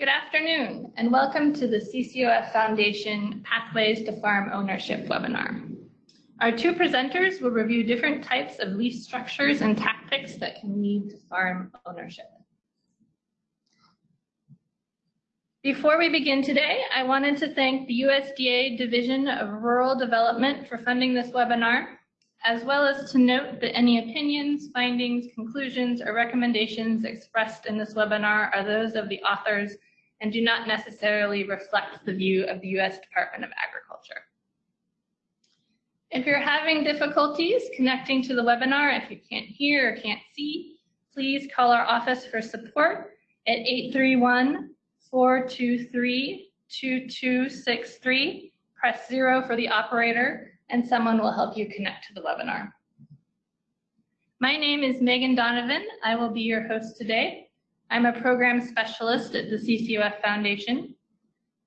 Good afternoon and welcome to the CCOF Foundation Pathways to Farm Ownership webinar. Our two presenters will review different types of lease structures and tactics that can lead to farm ownership. Before we begin today, I wanted to thank the USDA Division of Rural Development for funding this webinar, as well as to note that any opinions, findings, conclusions, or recommendations expressed in this webinar are those of the authors and do not necessarily reflect the view of the U.S. Department of Agriculture. If you're having difficulties connecting to the webinar, if you can't hear or can't see, please call our office for support at 831-423-2263. Press zero for the operator and someone will help you connect to the webinar. My name is Megan Donovan. I will be your host today. I'm a program specialist at the CCOF Foundation.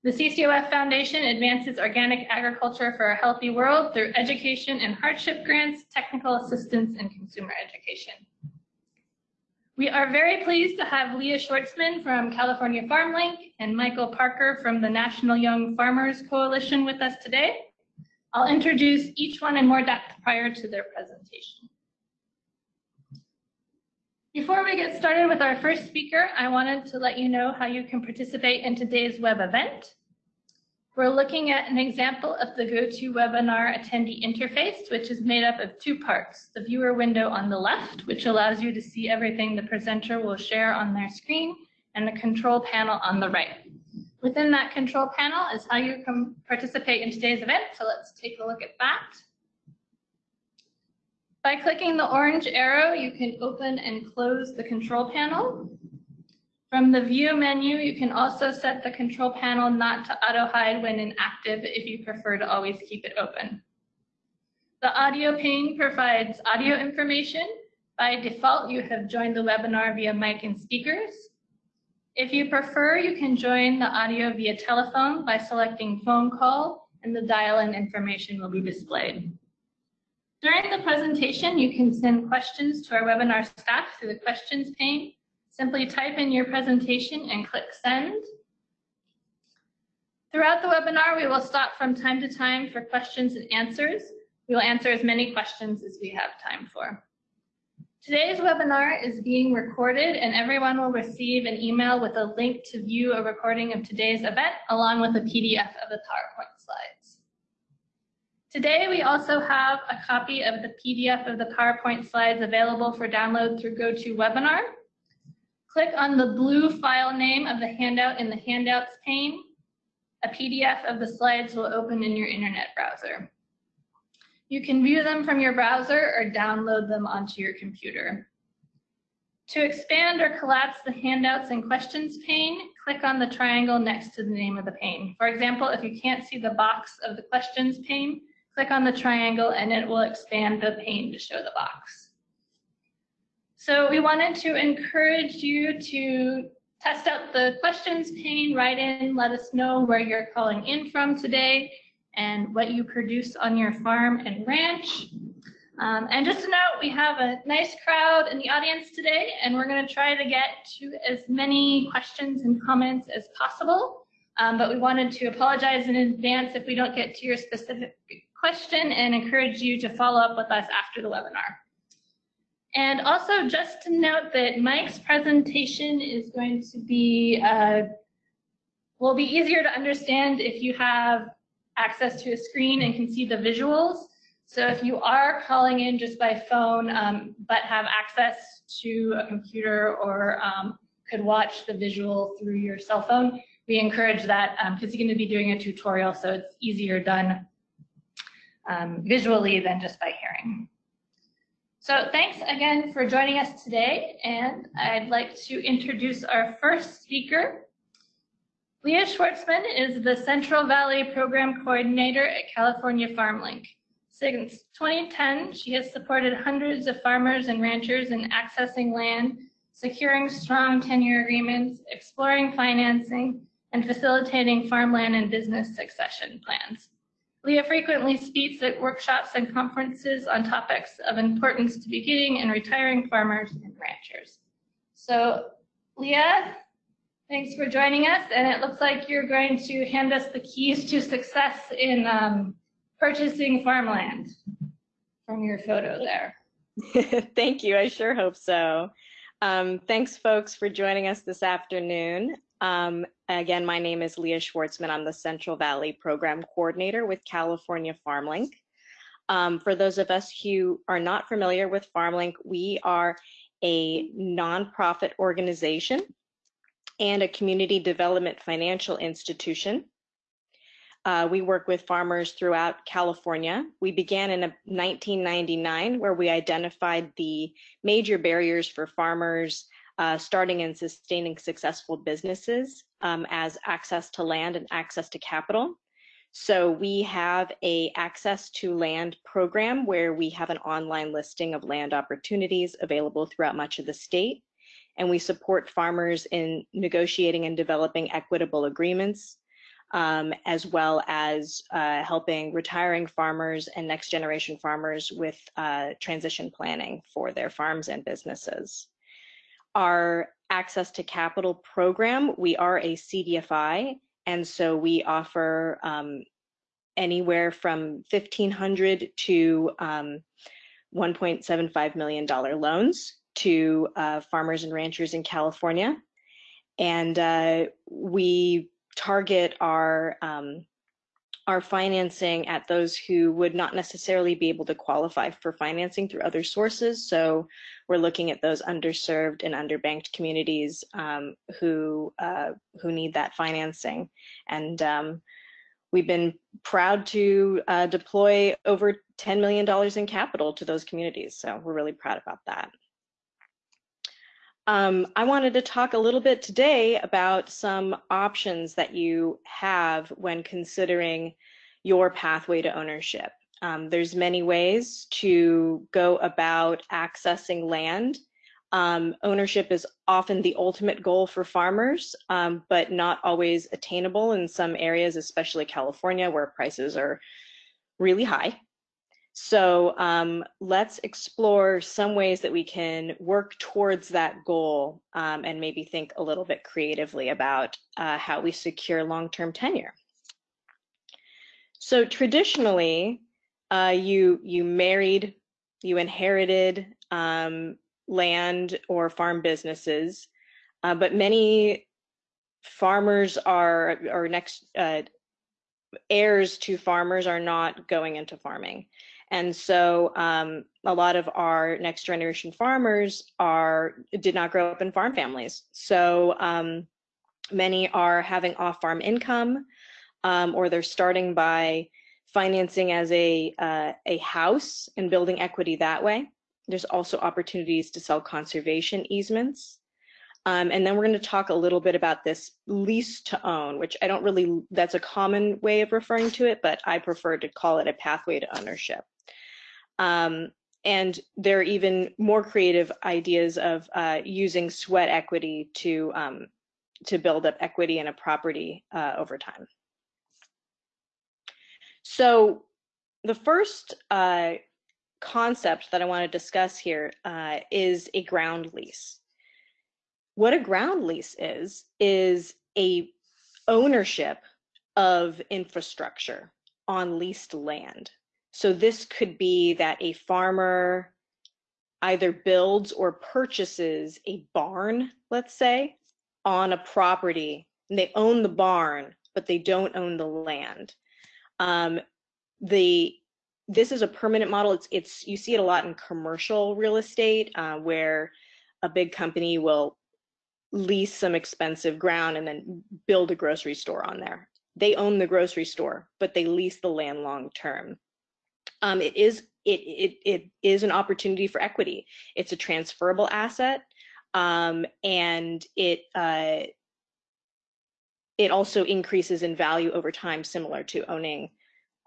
The CCOF Foundation advances organic agriculture for a healthy world through education and hardship grants, technical assistance, and consumer education. We are very pleased to have Leah Schwartzman from California FarmLink and Michael Parker from the National Young Farmers Coalition with us today. I'll introduce each one in more depth prior to their presentation. Before we get started with our first speaker, I wanted to let you know how you can participate in today's web event. We're looking at an example of the GoToWebinar attendee interface, which is made up of two parts. The viewer window on the left, which allows you to see everything the presenter will share on their screen, and the control panel on the right. Within that control panel is how you can participate in today's event, so let's take a look at that. By clicking the orange arrow, you can open and close the control panel. From the view menu, you can also set the control panel not to auto hide when inactive if you prefer to always keep it open. The audio pane provides audio information. By default, you have joined the webinar via mic and speakers. If you prefer, you can join the audio via telephone by selecting phone call and the dial-in information will be displayed. During the presentation, you can send questions to our webinar staff through the questions pane. Simply type in your presentation and click send. Throughout the webinar, we will stop from time to time for questions and answers. We will answer as many questions as we have time for. Today's webinar is being recorded and everyone will receive an email with a link to view a recording of today's event along with a PDF of the PowerPoint. Today, we also have a copy of the PDF of the PowerPoint slides available for download through GoToWebinar. Click on the blue file name of the handout in the Handouts pane. A PDF of the slides will open in your internet browser. You can view them from your browser or download them onto your computer. To expand or collapse the handouts and questions pane, click on the triangle next to the name of the pane. For example, if you can't see the box of the questions pane, Click on the triangle and it will expand the pane to show the box. So we wanted to encourage you to test out the questions pane, write in, let us know where you're calling in from today and what you produce on your farm and ranch. Um, and just to note, we have a nice crowd in the audience today, and we're going to try to get to as many questions and comments as possible. Um, but we wanted to apologize in advance if we don't get to your specific question and encourage you to follow up with us after the webinar. And also just to note that Mike's presentation is going to be, uh, will be easier to understand if you have access to a screen and can see the visuals. So if you are calling in just by phone, um, but have access to a computer or um, could watch the visual through your cell phone, we encourage that because um, he's going to be doing a tutorial, so it's easier done um, visually than just by hearing. So thanks again for joining us today, and I'd like to introduce our first speaker. Leah Schwartzman is the Central Valley Program Coordinator at California FarmLink. Since 2010, she has supported hundreds of farmers and ranchers in accessing land, securing strong tenure agreements, exploring financing, and facilitating farmland and business succession plans. Leah frequently speaks at workshops and conferences on topics of importance to beginning and retiring farmers and ranchers. So Leah, Thanks for joining us. And it looks like you're going to hand us the keys to success in um, purchasing farmland from your photo there. Thank you. I sure hope so. Um, thanks, folks, for joining us this afternoon. Um, again, my name is Leah Schwartzman. I'm the Central Valley Program Coordinator with California FarmLink. Um, for those of us who are not familiar with FarmLink, we are a nonprofit organization and a community development financial institution. Uh, we work with farmers throughout California. We began in 1999 where we identified the major barriers for farmers uh, starting and sustaining successful businesses um, as access to land and access to capital. So we have a access to land program where we have an online listing of land opportunities available throughout much of the state. And we support farmers in negotiating and developing equitable agreements, um, as well as uh, helping retiring farmers and next generation farmers with uh, transition planning for their farms and businesses. Our access to capital program, we are a CDFI, and so we offer um, anywhere from 1500 to um, $1.75 million loans to uh, farmers and ranchers in California. And uh, we target our um, our financing at those who would not necessarily be able to qualify for financing through other sources. So we're looking at those underserved and underbanked communities um, who uh, who need that financing. And um, we've been proud to uh, deploy over $10 million in capital to those communities. So we're really proud about that. Um, I wanted to talk a little bit today about some options that you have when considering your pathway to ownership. Um, there's many ways to go about accessing land. Um, ownership is often the ultimate goal for farmers, um, but not always attainable in some areas, especially California, where prices are really high. So um, let's explore some ways that we can work towards that goal um, and maybe think a little bit creatively about uh, how we secure long-term tenure. So traditionally, uh, you you married, you inherited um, land or farm businesses, uh, but many farmers are or next uh, heirs to farmers are not going into farming. And so um, a lot of our next generation farmers are did not grow up in farm families. So um, many are having off farm income um, or they're starting by financing as a, uh, a house and building equity that way. There's also opportunities to sell conservation easements. Um, and then we're going to talk a little bit about this lease to own, which I don't really, that's a common way of referring to it, but I prefer to call it a pathway to ownership. Um, and there are even more creative ideas of uh, using sweat equity to um, to build up equity in a property uh, over time. So the first uh, concept that I want to discuss here uh, is a ground lease. What a ground lease is, is a ownership of infrastructure on leased land. So this could be that a farmer either builds or purchases a barn, let's say, on a property. And they own the barn, but they don't own the land. Um, the this is a permanent model. It's it's you see it a lot in commercial real estate uh, where a big company will lease some expensive ground and then build a grocery store on there. They own the grocery store, but they lease the land long term um, it is it, it it is an opportunity for equity. It's a transferable asset, um, and it uh, it also increases in value over time, similar to owning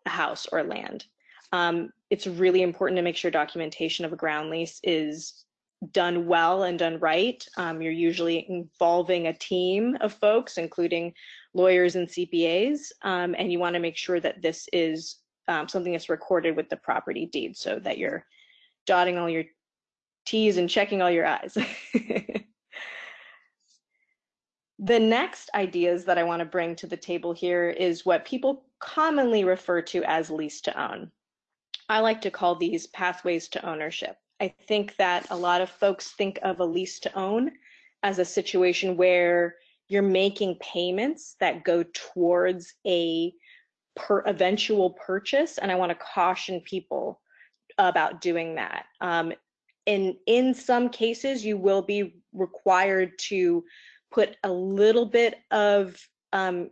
a house or land. Um, it's really important to make sure documentation of a ground lease is done well and done right. Um, you're usually involving a team of folks, including lawyers and CPAs, um, and you want to make sure that this is um, something that's recorded with the property deed so that you're dotting all your T's and checking all your I's. The next ideas that I want to bring to the table here is what people commonly refer to as lease to own. I like to call these pathways to ownership. I think that a lot of folks think of a lease to own as a situation where you're making payments that go towards a per eventual purchase. And I want to caution people about doing that. Um, in, in some cases, you will be required to put a little bit of um,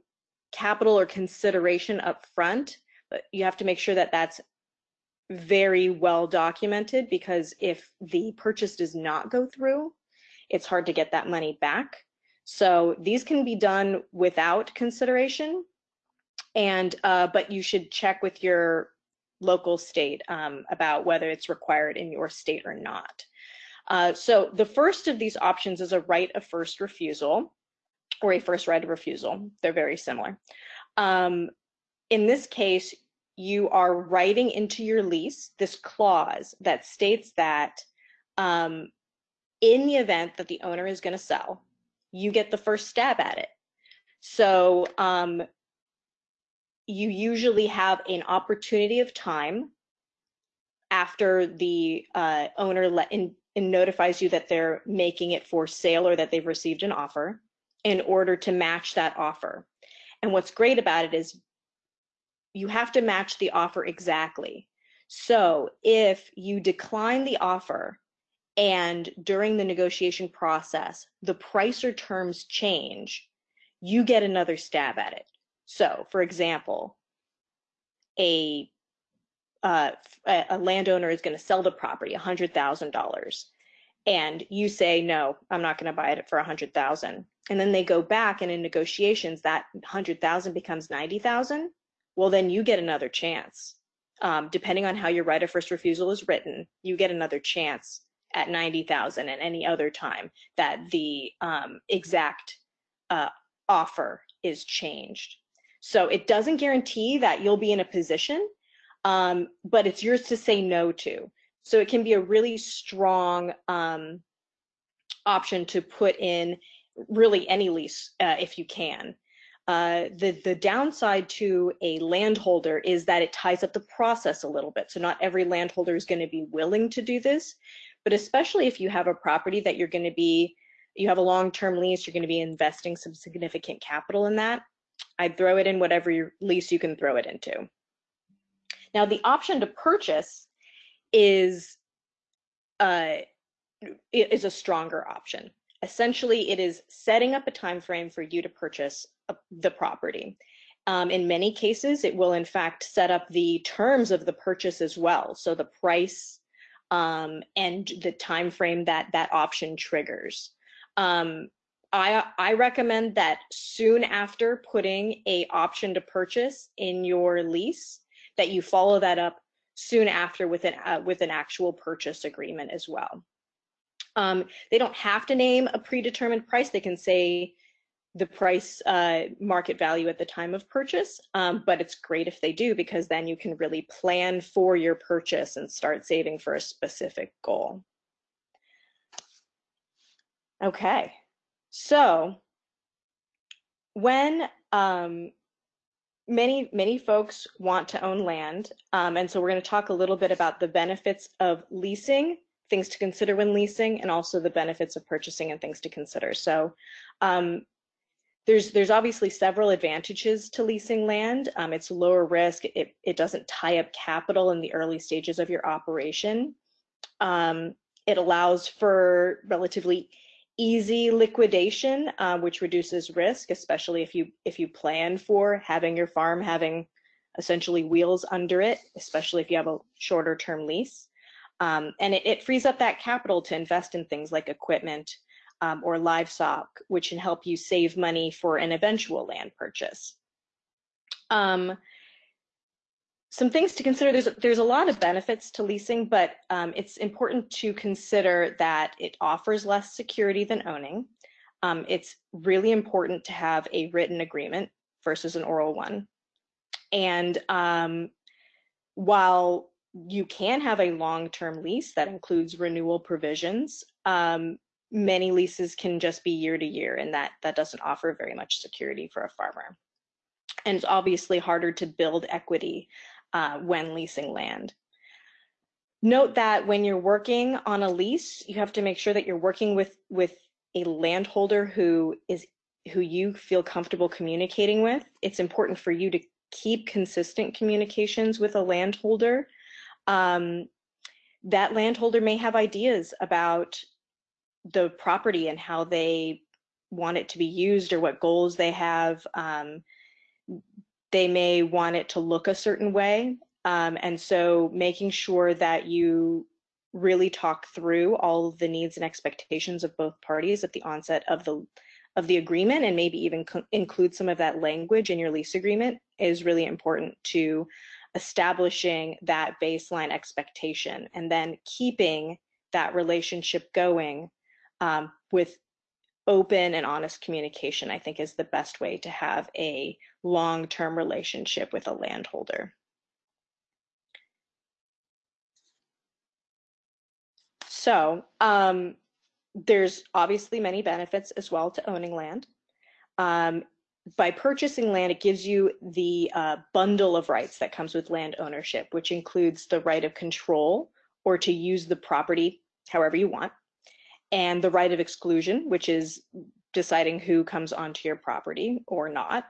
capital or consideration up front, but you have to make sure that that's very well documented because if the purchase does not go through, it's hard to get that money back. So these can be done without consideration, and uh, but you should check with your local state um, about whether it's required in your state or not. Uh, so the first of these options is a right of first refusal or a first right of refusal. They're very similar. Um, in this case, you are writing into your lease this clause that states that um, in the event that the owner is going to sell, you get the first stab at it. So um, you usually have an opportunity of time after the uh, owner let in, in notifies you that they're making it for sale or that they've received an offer in order to match that offer. And what's great about it is you have to match the offer exactly. So if you decline the offer and during the negotiation process, the price or terms change, you get another stab at it. So for example, a uh, a landowner is going to sell the property $100,000 and you say, no, I'm not going to buy it for 100,000. And then they go back and in negotiations, that 100,000 becomes 90,000. Well, then you get another chance. Um, depending on how your right of first refusal is written, you get another chance at 90,000 and any other time that the um, exact uh, offer is changed. So it doesn't guarantee that you'll be in a position um, but it's yours to say no to. So it can be a really strong um, option to put in really any lease uh, if you can. Uh, the, the downside to a landholder is that it ties up the process a little bit. So not every landholder is going to be willing to do this, but especially if you have a property that you're going to be, you have a long-term lease, you're going to be investing some significant capital in that, I'd throw it in whatever lease you can throw it into. Now the option to purchase is uh, is a stronger option. Essentially, it is setting up a time frame for you to purchase a, the property. Um, in many cases, it will in fact set up the terms of the purchase as well. So the price um, and the time frame that that option triggers. Um, I, I recommend that soon after putting a option to purchase in your lease, that you follow that up soon after with an, uh, with an actual purchase agreement as well. Um, they don't have to name a predetermined price. They can say the price uh, market value at the time of purchase, um, but it's great if they do because then you can really plan for your purchase and start saving for a specific goal. Okay, so when um, many many folks want to own land um, and so we're going to talk a little bit about the benefits of leasing things to consider when leasing and also the benefits of purchasing and things to consider. So um, there's there's obviously several advantages to leasing land. Um, it's lower risk it, it doesn't tie up capital in the early stages of your operation. Um, it allows for relatively easy liquidation, uh, which reduces risk, especially if you if you plan for having your farm having essentially wheels under it, especially if you have a shorter term lease. Um, and it, it, frees up that capital to invest in things like equipment um, or livestock, which can help you save money for an eventual land purchase. Um, some things to consider, there's, there's a lot of benefits to leasing, but um, it's important to consider that it offers less security than owning. Um, it's really important to have a written agreement versus an oral one. And um, while you can have a long-term lease that includes renewal provisions, um, many leases can just be year to year and that that doesn't offer very much security for a farmer and it's obviously harder to build equity uh, when leasing land note that when you're working on a lease you have to make sure that you're working with with a landholder who is who you feel comfortable communicating with it's important for you to keep consistent communications with a landholder um, that landholder may have ideas about the property and how they want it to be used or what goals they have. Um, they may want it to look a certain way. Um, and so making sure that you really talk through all of the needs and expectations of both parties at the onset of the of the agreement and maybe even include some of that language in your lease agreement is really important to establishing that baseline expectation and then keeping that relationship going um, with open and honest communication, I think is the best way to have a long-term relationship with a landholder. So um, there's obviously many benefits as well to owning land. Um, by purchasing land, it gives you the uh, bundle of rights that comes with land ownership, which includes the right of control or to use the property however you want, and the right of exclusion, which is deciding who comes onto your property or not,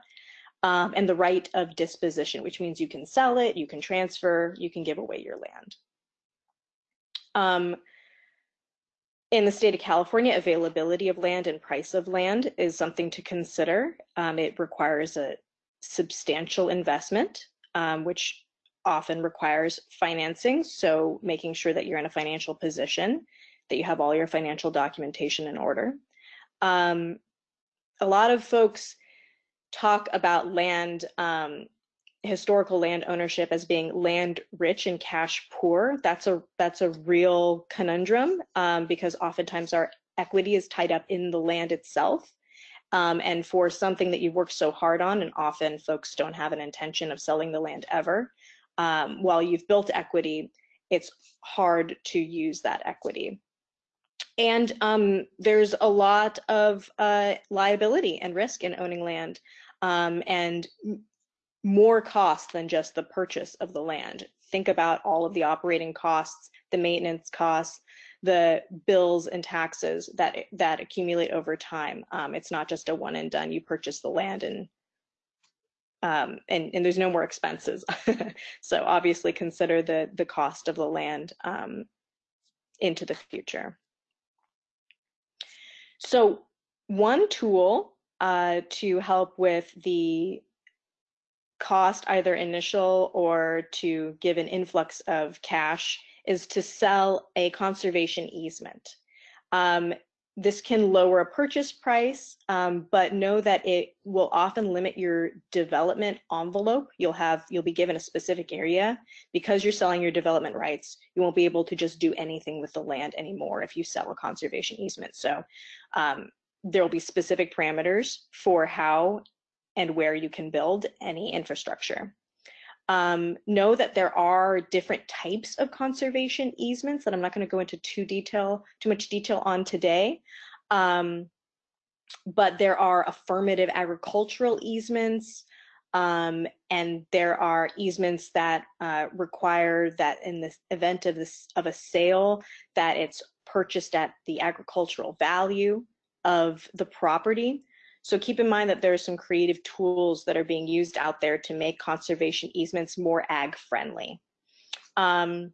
um, and the right of disposition, which means you can sell it, you can transfer, you can give away your land. Um, in the state of California, availability of land and price of land is something to consider. Um, it requires a substantial investment, um, which often requires financing. So making sure that you're in a financial position, that you have all your financial documentation in order. Um, a lot of folks talk about land um, historical land ownership as being land rich and cash poor. That's a that's a real conundrum um, because oftentimes our equity is tied up in the land itself. Um, and for something that you've worked so hard on, and often folks don't have an intention of selling the land ever, um, while you've built equity, it's hard to use that equity. And um, there's a lot of uh, liability and risk in owning land. Um, and more cost than just the purchase of the land. Think about all of the operating costs, the maintenance costs, the bills and taxes that that accumulate over time. Um, it's not just a one and done. You purchase the land and um, and, and there's no more expenses. so obviously consider the the cost of the land um, into the future. So one tool uh, to help with the cost, either initial or to give an influx of cash, is to sell a conservation easement. Um, this can lower a purchase price, um, but know that it will often limit your development envelope. You'll have you'll be given a specific area because you're selling your development rights. You won't be able to just do anything with the land anymore if you sell a conservation easement. So um, there will be specific parameters for how and where you can build any infrastructure. Um, know that there are different types of conservation easements that I'm not going to go into too detail, too much detail on today. Um, but there are affirmative agricultural easements, um, and there are easements that uh, require that in the event of this of a sale that it's purchased at the agricultural value of the property. So keep in mind that there are some creative tools that are being used out there to make conservation easements more ag friendly. Um,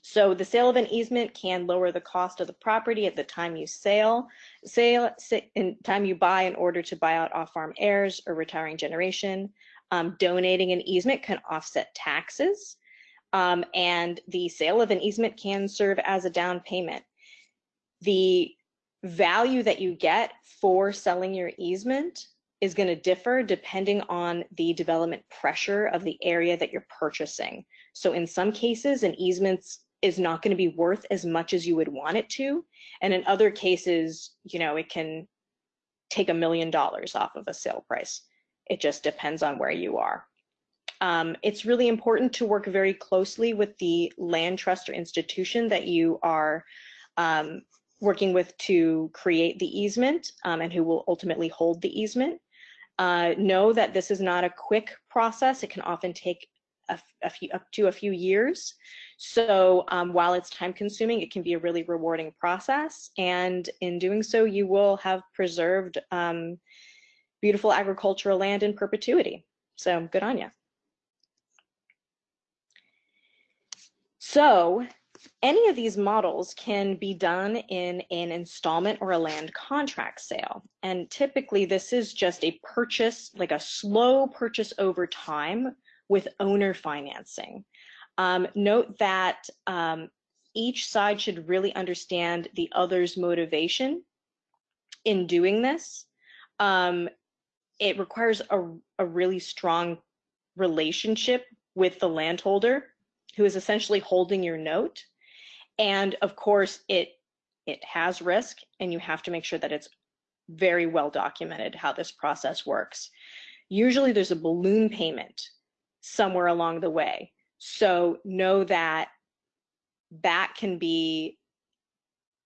so the sale of an easement can lower the cost of the property at the time you sale, sale in time you buy in order to buy out off-farm heirs or retiring generation. Um, donating an easement can offset taxes. Um, and the sale of an easement can serve as a down payment. The value that you get for selling your easement is going to differ depending on the development pressure of the area that you're purchasing. So in some cases, an easement is not going to be worth as much as you would want it to. And in other cases, you know, it can take a million dollars off of a sale price. It just depends on where you are. Um, it's really important to work very closely with the land trust or institution that you are um, working with to create the easement um, and who will ultimately hold the easement. Uh, know that this is not a quick process. It can often take a, a few, up to a few years. So um, while it's time consuming, it can be a really rewarding process. And in doing so, you will have preserved um, beautiful agricultural land in perpetuity. So good on you. So any of these models can be done in an installment or a land contract sale. And typically this is just a purchase, like a slow purchase over time with owner financing. Um, note that um, each side should really understand the other's motivation in doing this. Um, it requires a, a really strong relationship with the landholder who is essentially holding your note. And of course, it it has risk, and you have to make sure that it's very well documented how this process works. Usually there's a balloon payment somewhere along the way. So know that that can be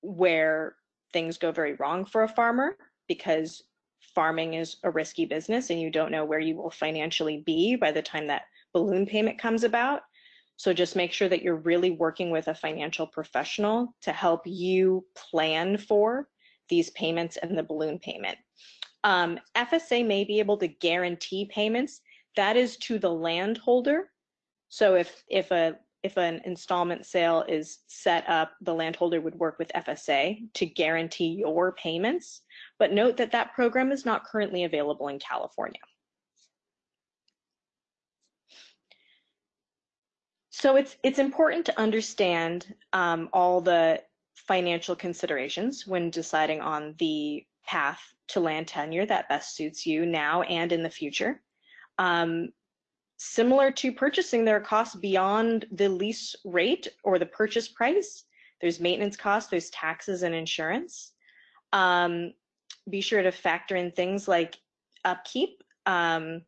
where things go very wrong for a farmer because farming is a risky business and you don't know where you will financially be by the time that balloon payment comes about. So just make sure that you're really working with a financial professional to help you plan for these payments and the balloon payment. Um, FSA may be able to guarantee payments. That is to the landholder. So if if a if an installment sale is set up, the landholder would work with FSA to guarantee your payments. But note that that program is not currently available in California. So it's it's important to understand um, all the financial considerations when deciding on the path to land tenure that best suits you now and in the future. Um, similar to purchasing, there are costs beyond the lease rate or the purchase price. There's maintenance costs, there's taxes and insurance. Um, be sure to factor in things like upkeep, um,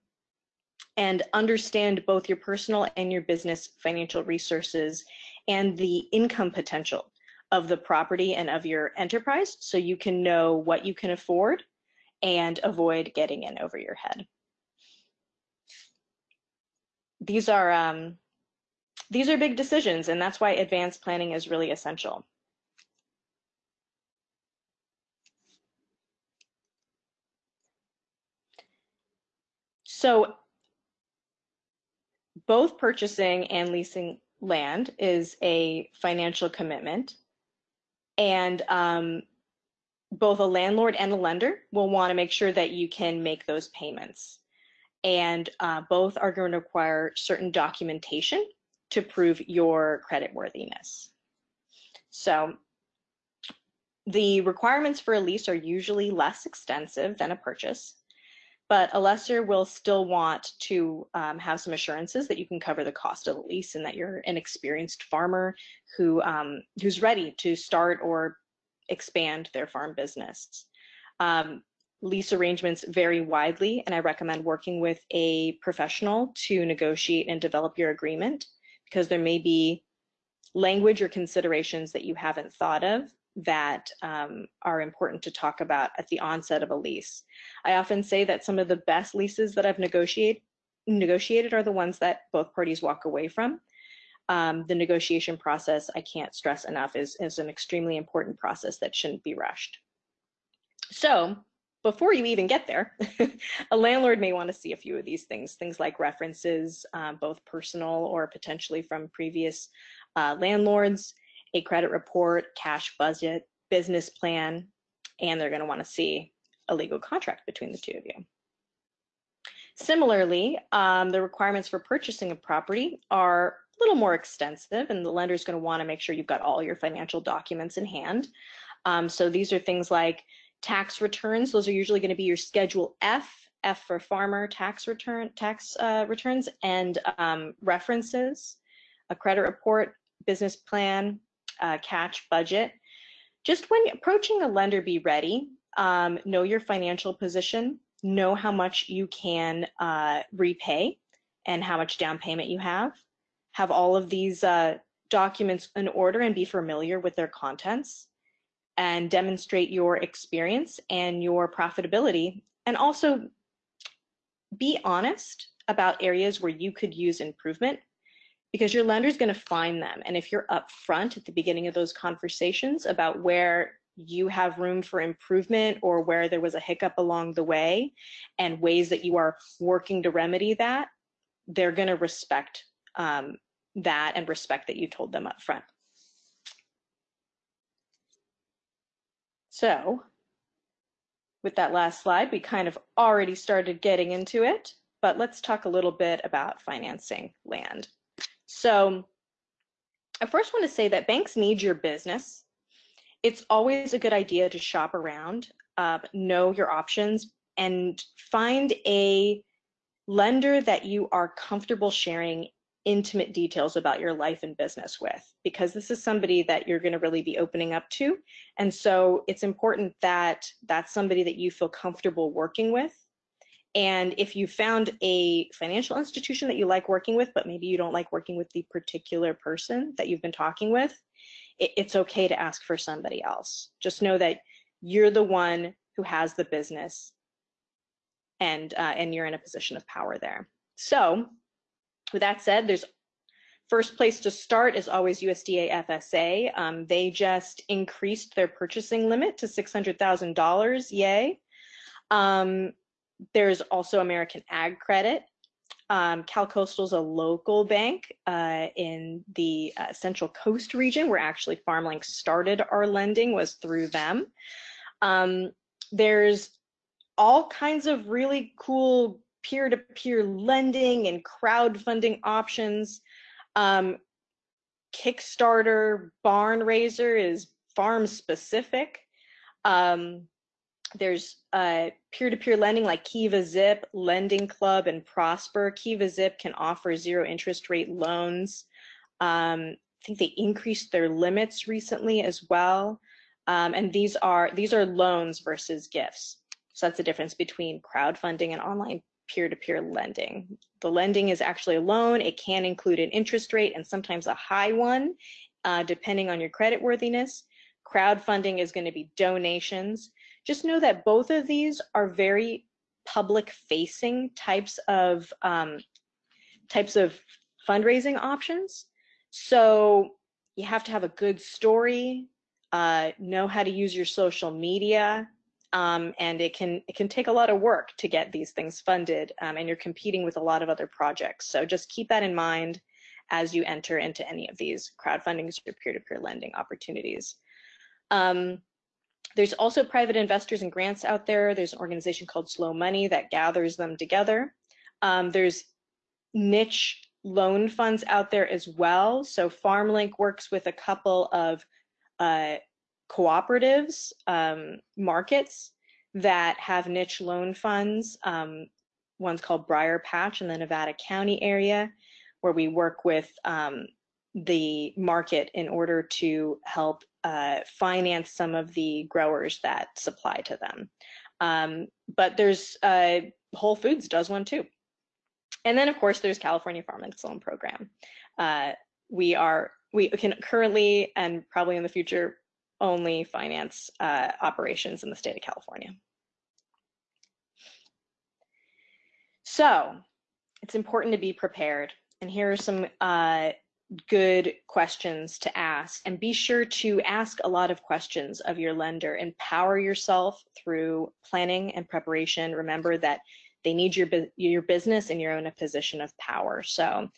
and understand both your personal and your business financial resources and the income potential of the property and of your enterprise so you can know what you can afford and avoid getting in over your head. These are um, these are big decisions and that's why advanced planning is really essential. So both purchasing and leasing land is a financial commitment. And um, both a landlord and a lender will want to make sure that you can make those payments. And uh, both are going to require certain documentation to prove your credit worthiness. So the requirements for a lease are usually less extensive than a purchase but a lessor will still want to um, have some assurances that you can cover the cost of the lease and that you're an experienced farmer who um, who's ready to start or expand their farm business. Um, lease arrangements vary widely, and I recommend working with a professional to negotiate and develop your agreement because there may be language or considerations that you haven't thought of that um, are important to talk about at the onset of a lease. I often say that some of the best leases that I've negotiated negotiated are the ones that both parties walk away from. Um, the negotiation process, I can't stress enough, is, is an extremely important process that shouldn't be rushed. So before you even get there, a landlord may want to see a few of these things, things like references, um, both personal or potentially from previous uh, landlords, a credit report, cash budget, business plan, and they're going to want to see a legal contract between the two of you. Similarly, um, the requirements for purchasing a property are a little more extensive, and the lender is going to want to make sure you've got all your financial documents in hand. Um, so these are things like tax returns. Those are usually going to be your Schedule F, F for farmer tax return tax uh, returns, and um, references, a credit report, business plan, uh, cash budget. Just when approaching a lender, be ready. Um, know your financial position. Know how much you can uh, repay and how much down payment you have. Have all of these uh, documents in order and be familiar with their contents. and demonstrate your experience and your profitability. And also be honest about areas where you could use improvement because your lender is going to find them. And if you're upfront at the beginning of those conversations about where you have room for improvement or where there was a hiccup along the way and ways that you are working to remedy that, they're going to respect um, that and respect that you told them up front. So with that last slide, we kind of already started getting into it, but let's talk a little bit about financing land. So I first want to say that banks need your business. It's always a good idea to shop around, uh, know your options, and find a lender that you are comfortable sharing intimate details about your life and business with because this is somebody that you're going to really be opening up to and so it's important that that's somebody that you feel comfortable working with and if you found a financial institution that you like working with but maybe you don't like working with the particular person that you've been talking with it, it's okay to ask for somebody else just know that you're the one who has the business and uh, and you're in a position of power there so with that said, there's first place to start is always USDA FSA. Um, they just increased their purchasing limit to $600,000, yay. Um, there's also American Ag Credit. Um, CalCoastal is a local bank uh, in the uh, Central Coast region where actually FarmLink started our lending was through them. Um, there's all kinds of really cool peer-to-peer lending and crowdfunding options. Um, Kickstarter Barnraiser is farm specific. Um, there's uh, peer-to-peer lending like Kiva Zip, Lending Club, and Prosper. Kiva Zip can offer zero interest rate loans. Um, I think they increased their limits recently as well. Um, and these are these are loans versus gifts. So that's the difference between crowdfunding and online peer-to-peer lending. The lending is actually a loan. It can include an interest rate and sometimes a high one, uh, depending on your credit worthiness. Crowdfunding is going to be donations. Just know that both of these are very public-facing types of um, types of fundraising options. So you have to have a good story, uh, know how to use your social media, um, and it can it can take a lot of work to get these things funded um, and you're competing with a lot of other projects so just keep that in mind as you enter into any of these crowdfunding or peer-to-peer lending opportunities um, there's also private investors and grants out there. There's an organization called slow money that gathers them together. Um, there's niche loan funds out there as well. So farmlink works with a couple of uh, cooperatives, um, markets that have niche loan funds. Um, one's called Briar Patch in the Nevada County area, where we work with um, the market in order to help uh, finance some of the growers that supply to them. Um, but there's uh, Whole Foods does one too. And then of course there's California FarmLink Loan Program. Uh, we are we can currently and probably in the future only finance uh, operations in the state of California. So it's important to be prepared. And here are some uh, good questions to ask. And be sure to ask a lot of questions of your lender. Empower yourself through planning and preparation. Remember that they need your, your business and you're in a position of power. So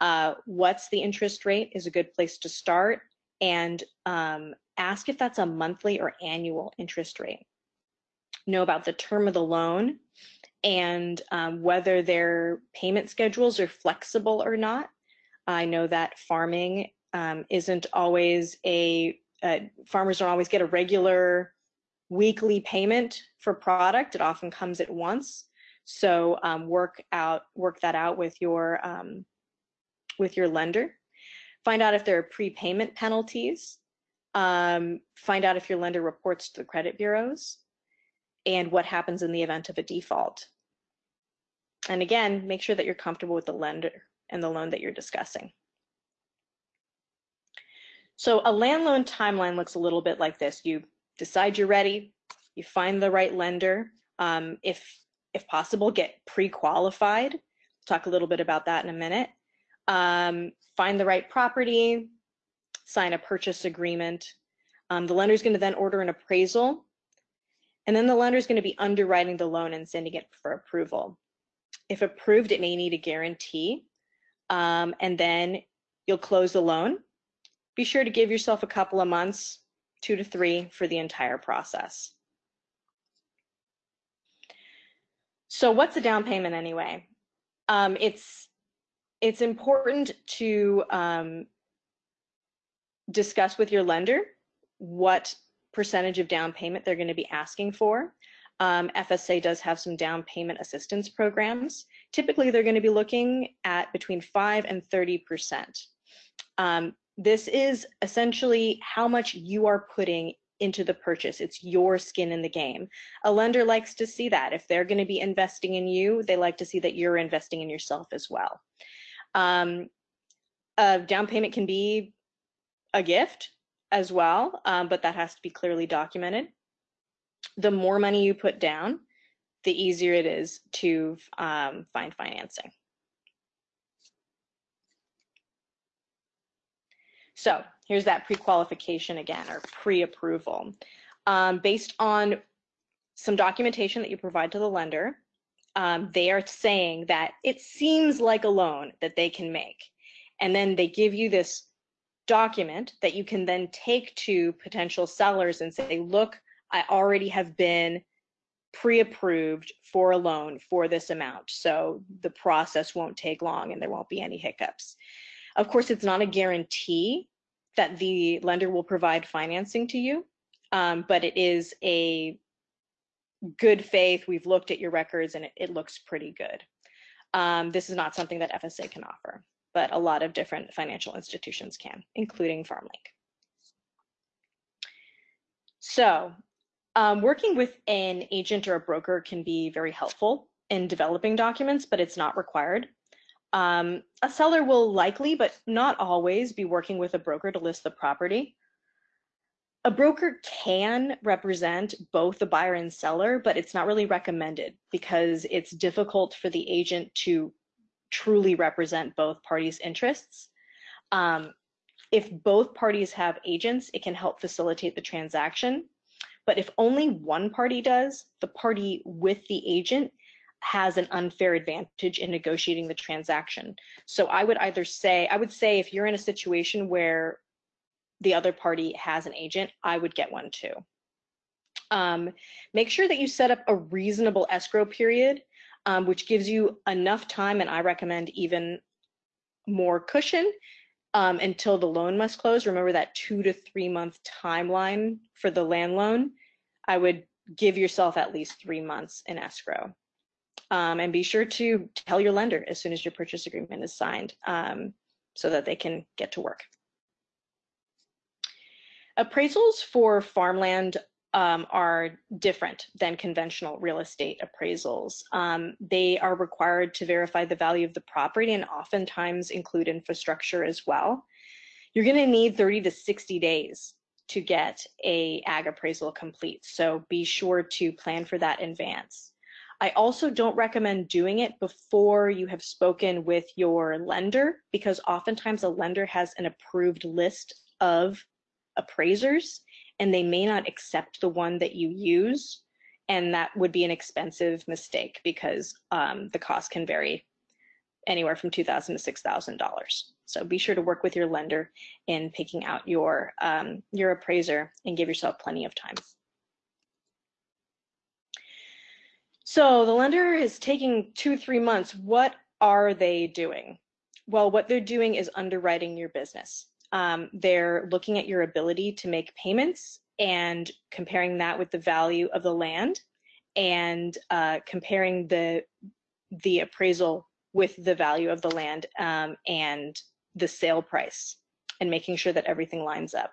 uh, what's the interest rate is a good place to start. And um, ask if that's a monthly or annual interest rate. Know about the term of the loan and um, whether their payment schedules are flexible or not. I know that farming um, isn't always a, uh, farmers don't always get a regular weekly payment for product. It often comes at once. So um, work out, work that out with your, um, with your lender. Find out if there are prepayment penalties um, find out if your lender reports to the credit bureaus, and what happens in the event of a default. And again, make sure that you're comfortable with the lender and the loan that you're discussing. So a land loan timeline looks a little bit like this. You decide you're ready, you find the right lender. Um, if, if possible, get pre-qualified. Talk a little bit about that in a minute. Um, find the right property, sign a purchase agreement. Um, the lender is going to then order an appraisal, and then the lender is going to be underwriting the loan and sending it for approval. If approved, it may need a guarantee, um, and then you'll close the loan. Be sure to give yourself a couple of months, two to three, for the entire process. So what's a down payment anyway? Um, it's it's important to um, discuss with your lender what percentage of down payment they're going to be asking for. Um, FSA does have some down payment assistance programs. Typically, they're going to be looking at between 5 and 30%. Um, this is essentially how much you are putting into the purchase. It's your skin in the game. A lender likes to see that. If they're going to be investing in you, they like to see that you're investing in yourself as well. Um, a down payment can be a gift as well, um, but that has to be clearly documented. The more money you put down, the easier it is to um, find financing. So here's that pre-qualification again, or pre-approval. Um, based on some documentation that you provide to the lender, um, they are saying that it seems like a loan that they can make. And then they give you this document that you can then take to potential sellers and say, look, I already have been pre-approved for a loan for this amount. So the process won't take long and there won't be any hiccups. Of course, it's not a guarantee that the lender will provide financing to you, um, but it is a good faith. We've looked at your records and it, it looks pretty good. Um, this is not something that FSA can offer, but a lot of different financial institutions can, including FarmLink. So um, working with an agent or a broker can be very helpful in developing documents, but it's not required. Um, a seller will likely, but not always, be working with a broker to list the property. A broker can represent both the buyer and seller, but it's not really recommended because it's difficult for the agent to truly represent both parties' interests. Um, if both parties have agents, it can help facilitate the transaction. But if only one party does, the party with the agent has an unfair advantage in negotiating the transaction. So I would either say, I would say if you're in a situation where the other party has an agent, I would get one too. Um, make sure that you set up a reasonable escrow period, um, which gives you enough time, and I recommend even more cushion um, until the loan must close. Remember that two to three month timeline for the land loan. I would give yourself at least three months in escrow. Um, and be sure to tell your lender as soon as your purchase agreement is signed um, so that they can get to work. Appraisals for farmland um, are different than conventional real estate appraisals. Um, they are required to verify the value of the property and oftentimes include infrastructure as well. You're going to need 30 to 60 days to get a ag appraisal complete, so be sure to plan for that in advance. I also don't recommend doing it before you have spoken with your lender because oftentimes a lender has an approved list of appraisers and they may not accept the one that you use. And that would be an expensive mistake because um, the cost can vary anywhere from 2,000 to $6,000. So be sure to work with your lender in picking out your, um, your appraiser and give yourself plenty of time. So the lender is taking two, three months. What are they doing? Well, what they're doing is underwriting your business. Um, they're looking at your ability to make payments and comparing that with the value of the land and uh, comparing the the appraisal with the value of the land um, and the sale price and making sure that everything lines up.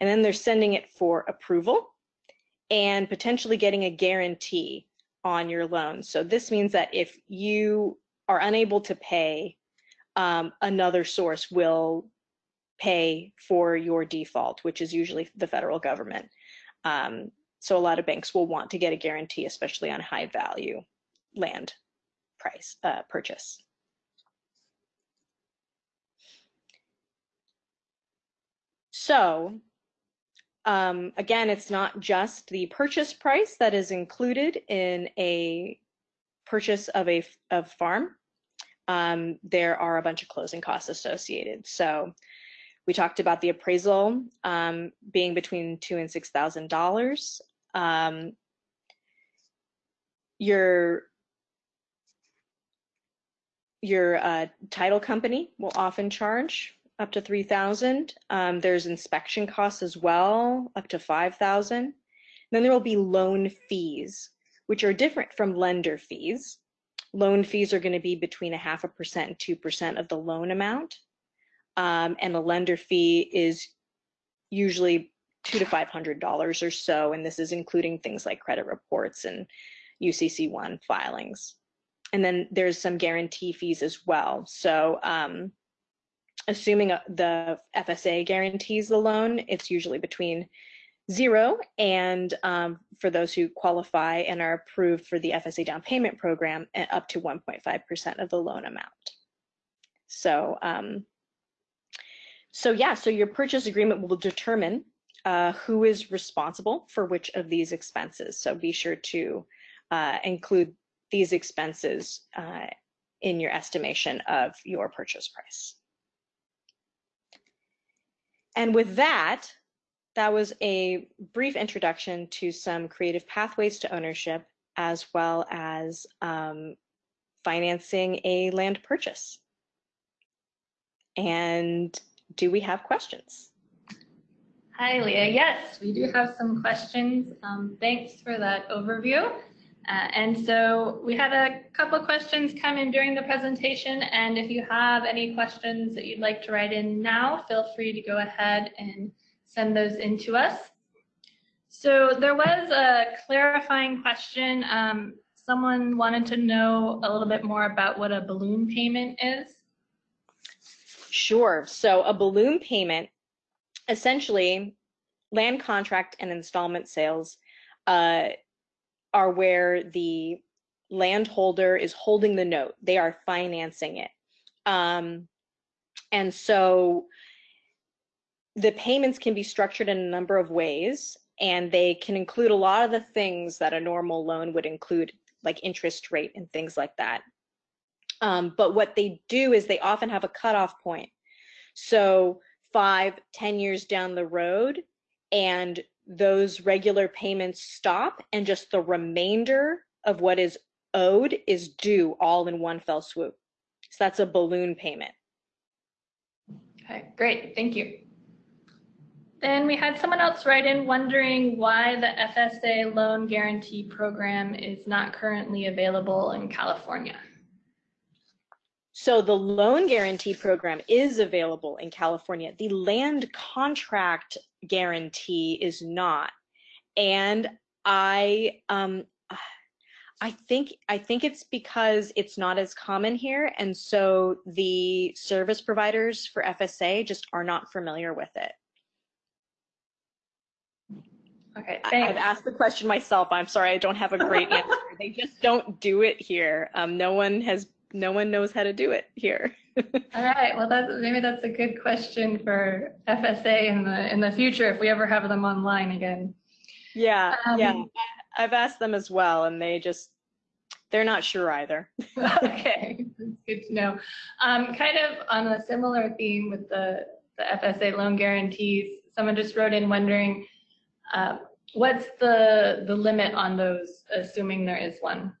And then they're sending it for approval and potentially getting a guarantee on your loan. So this means that if you are unable to pay, um, another source will pay for your default, which is usually the federal government. Um, so a lot of banks will want to get a guarantee, especially on high value land price uh, purchase. So um, again, it's not just the purchase price that is included in a purchase of a of farm. Um, there are a bunch of closing costs associated. So we talked about the appraisal um, being between two and six thousand dollars. Um, your your uh, title company will often charge up to 3000 um, There's inspection costs as well, up to 5000 Then there will be loan fees, which are different from lender fees. Loan fees are going to be between a half a percent and 2% of the loan amount. Um, and a lender fee is usually two to five hundred dollars or so, and this is including things like credit reports and UCC1 filings. And then there's some guarantee fees as well. So um, assuming the FSA guarantees the loan, it's usually between zero and um, for those who qualify and are approved for the FSA down payment program, up to 1.5% of the loan amount. So, um, so yeah, so your purchase agreement will determine uh, who is responsible for which of these expenses. So be sure to uh, include these expenses uh, in your estimation of your purchase price. And with that, that was a brief introduction to some creative pathways to ownership, as well as um, financing a land purchase. And do we have questions? Hi, Leah. Yes, we do have some questions. Um, thanks for that overview. Uh, and so we had a couple questions come in during the presentation, and if you have any questions that you'd like to write in now, feel free to go ahead and send those in to us. So there was a clarifying question. Um, someone wanted to know a little bit more about what a balloon payment is. Sure. So a balloon payment, essentially, land contract and installment sales uh, are where the landholder is holding the note. They are financing it. Um, and so the payments can be structured in a number of ways, and they can include a lot of the things that a normal loan would include, like interest rate and things like that. Um, but what they do is they often have a cutoff point. So five, ten years down the road, and those regular payments stop and just the remainder of what is owed is due all in one fell swoop. So that's a balloon payment. Okay, great, thank you. Then we had someone else write in wondering why the FSA loan guarantee program is not currently available in California. So the loan guarantee program is available in California. The land contract guarantee is not. And I um I think I think it's because it's not as common here and so the service providers for FSA just are not familiar with it. Okay, thanks. I've asked the question myself. I'm sorry, I don't have a great answer. they just don't do it here. Um, no one has no one knows how to do it here. All right. Well, that's, maybe that's a good question for FSA in the in the future if we ever have them online again. Yeah, um, yeah. I've asked them as well, and they just they're not sure either. okay, that's good to know. Um, kind of on a similar theme with the the FSA loan guarantees, someone just wrote in wondering uh, what's the the limit on those, assuming there is one.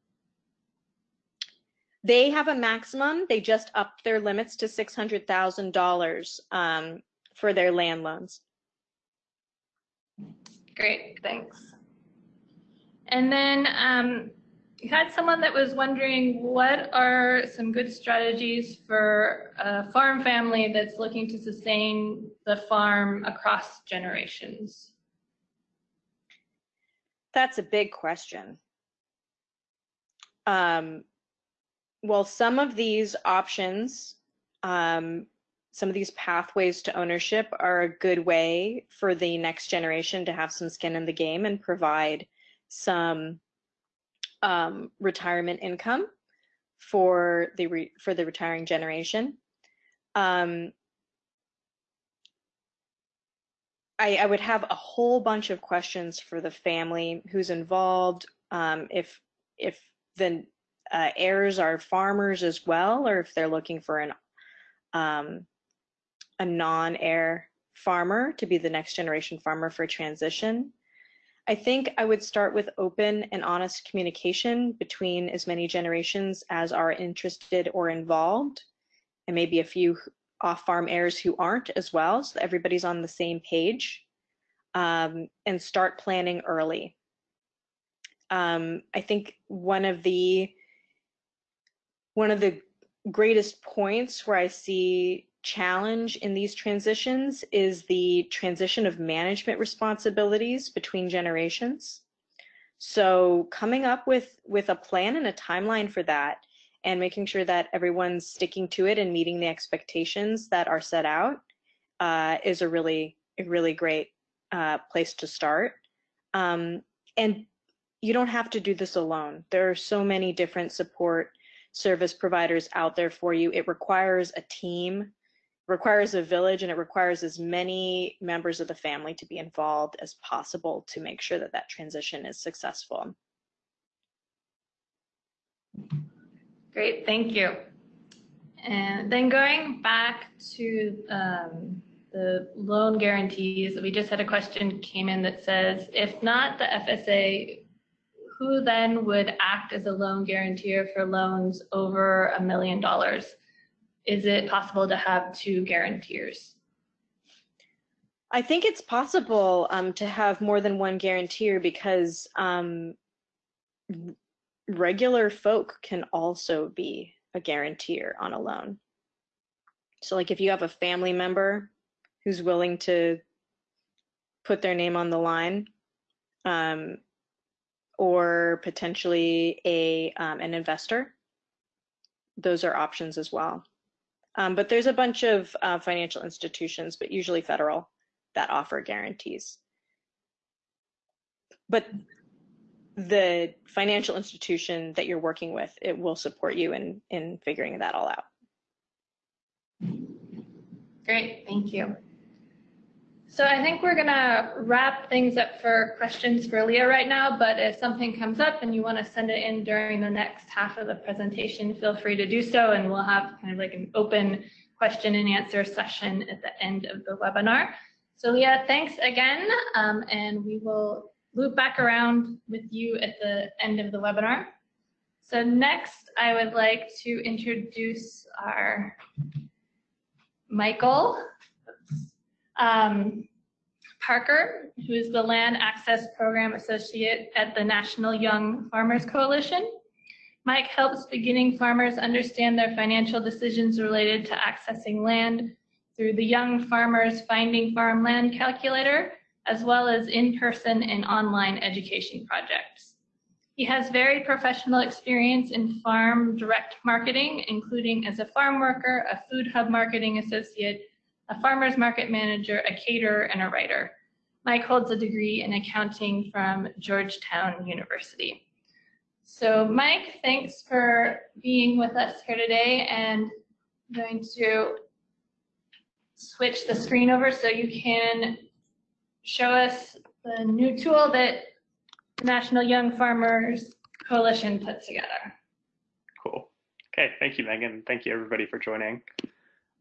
They have a maximum. They just upped their limits to $600,000 um, for their land loans. Great, thanks. And then um, you had someone that was wondering what are some good strategies for a farm family that's looking to sustain the farm across generations? That's a big question. Um, well, some of these options, um, some of these pathways to ownership are a good way for the next generation to have some skin in the game and provide some um, retirement income for the re for the retiring generation. Um, I, I, would have a whole bunch of questions for the family who's involved. Um, if if the uh, heirs are farmers as well, or if they're looking for an um, a non-heir farmer to be the next generation farmer for transition. I think I would start with open and honest communication between as many generations as are interested or involved, and maybe a few off-farm heirs who aren't as well, so everybody's on the same page, um, and start planning early. Um, I think one of the one of the greatest points where I see challenge in these transitions is the transition of management responsibilities between generations. So coming up with, with a plan and a timeline for that and making sure that everyone's sticking to it and meeting the expectations that are set out uh, is a really, a really great uh, place to start. Um, and you don't have to do this alone. There are so many different support service providers out there for you. It requires a team requires a village and it requires as many members of the family to be involved as possible to make sure that that transition is successful. Great, thank you. And then going back to um, the loan guarantees, we just had a question came in that says, if not the FSA, who then would act as a loan guarantor for loans over a million dollars? Is it possible to have two guarantors? I think it's possible um, to have more than one guarantor because um, regular folk can also be a guarantor on a loan. So like if you have a family member who's willing to put their name on the line, um, or potentially a um, an investor, those are options as well. Um, but there's a bunch of uh, financial institutions, but usually federal, that offer guarantees. But the financial institution that you're working with, it will support you in, in figuring that all out. Great, thank you. So I think we're gonna wrap things up for questions for Leah right now, but if something comes up and you wanna send it in during the next half of the presentation, feel free to do so and we'll have kind of like an open question and answer session at the end of the webinar. So Leah, thanks again, um, and we will loop back around with you at the end of the webinar. So next, I would like to introduce our Michael. Um, Parker, who is the Land Access Program Associate at the National Young Farmers Coalition. Mike helps beginning farmers understand their financial decisions related to accessing land through the Young Farmers Finding Farmland Calculator, as well as in-person and online education projects. He has very professional experience in farm direct marketing, including as a farm worker, a food hub marketing associate, a farmer's market manager, a caterer, and a writer. Mike holds a degree in accounting from Georgetown University. So Mike, thanks for being with us here today and I'm going to switch the screen over so you can show us the new tool that the National Young Farmers Coalition put together. Cool. Okay, thank you, Megan. Thank you, everybody, for joining.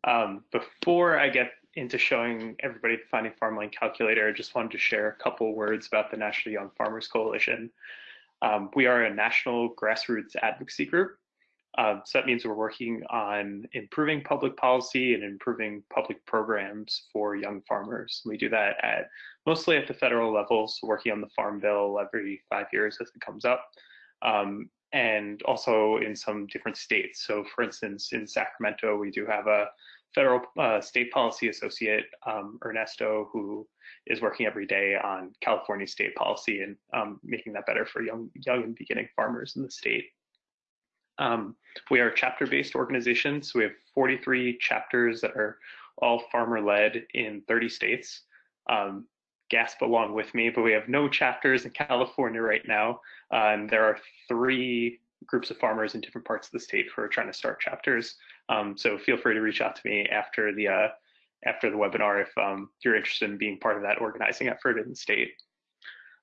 Um, before I get into showing everybody the Finding Farmland calculator, I just wanted to share a couple words about the National Young Farmers Coalition. Um, we are a national grassroots advocacy group. Uh, so that means we're working on improving public policy and improving public programs for young farmers. We do that at mostly at the federal level, so working on the Farm Bill every five years as it comes up. Um, and also in some different states. So for instance, in Sacramento, we do have a federal uh, state policy associate, um, Ernesto, who is working every day on California state policy and um, making that better for young, young and beginning farmers in the state. Um, we are a chapter-based organization, so we have 43 chapters that are all farmer led in 30 states. Um, gasp along with me, but we have no chapters in California right now. Uh, and there are three groups of farmers in different parts of the state who are trying to start chapters. Um, so feel free to reach out to me after the uh, after the webinar if um, you're interested in being part of that organizing effort in the state.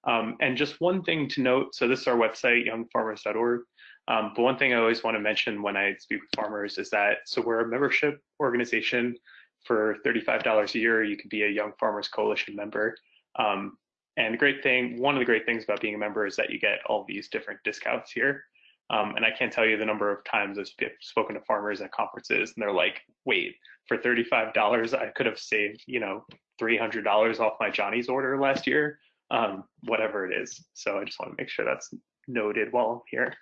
Um, and just one thing to note, so this is our website, youngfarmers.org. Um, but one thing I always want to mention when I speak with farmers is that, so we're a membership organization for $35 a year. You can be a Young Farmers Coalition member. Um, and the great thing, one of the great things about being a member is that you get all these different discounts here. Um, and I can't tell you the number of times I've spoken to farmers at conferences and they're like, wait, for $35, I could have saved, you know, $300 off my Johnny's order last year, um, whatever it is. So I just want to make sure that's noted while I'm here.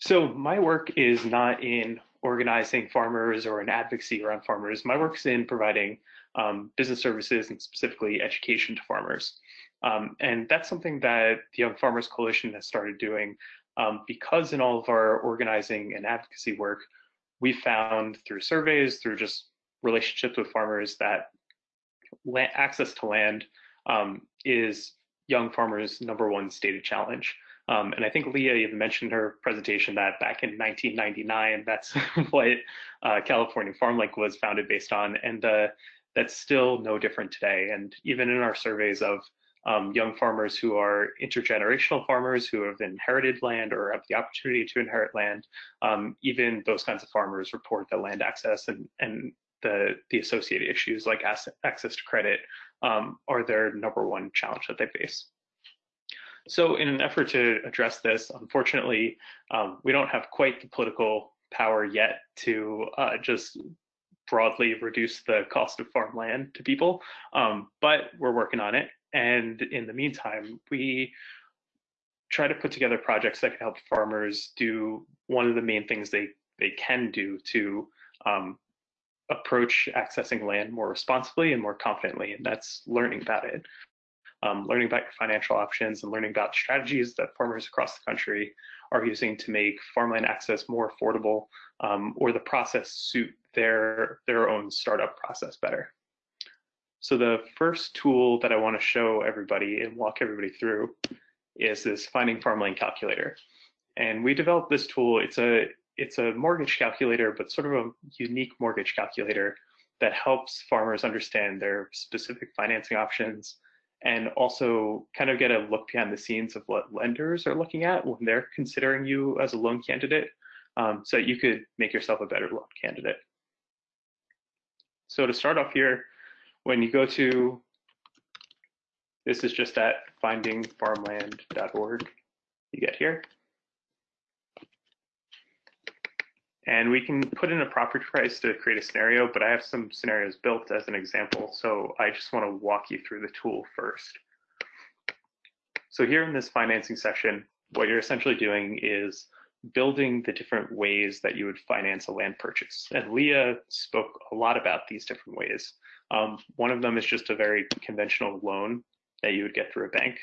So my work is not in organizing farmers or in advocacy around farmers. My work's in providing um, business services and specifically education to farmers. Um, and that's something that the Young Farmers Coalition has started doing um, because in all of our organizing and advocacy work, we found through surveys, through just relationships with farmers that access to land um, is young farmers' number one stated challenge. Um, and I think Leah even mentioned her presentation that back in 1999, that's what uh, California FarmLink was founded based on. And uh, that's still no different today. And even in our surveys of um, young farmers who are intergenerational farmers who have inherited land or have the opportunity to inherit land, um, even those kinds of farmers report that land access and, and the, the associated issues like access to credit um, are their number one challenge that they face. So in an effort to address this, unfortunately, um, we don't have quite the political power yet to uh, just broadly reduce the cost of farmland to people, um, but we're working on it. And in the meantime, we try to put together projects that can help farmers do one of the main things they, they can do to um, approach accessing land more responsibly and more confidently, and that's learning about it. Um, learning about your financial options and learning about strategies that farmers across the country are using to make farmland access more affordable um, or the process suit their, their own startup process better. So the first tool that I want to show everybody and walk everybody through is this finding farmland calculator. And we developed this tool. It's a it's a mortgage calculator, but sort of a unique mortgage calculator that helps farmers understand their specific financing options and also kind of get a look behind the scenes of what lenders are looking at when they're considering you as a loan candidate um, so you could make yourself a better loan candidate. So to start off here, when you go to, this is just at findingfarmland.org, you get here. And we can put in a property price to create a scenario, but I have some scenarios built as an example. So I just want to walk you through the tool first. So here in this financing section, what you're essentially doing is building the different ways that you would finance a land purchase. And Leah spoke a lot about these different ways. Um, one of them is just a very conventional loan that you would get through a bank.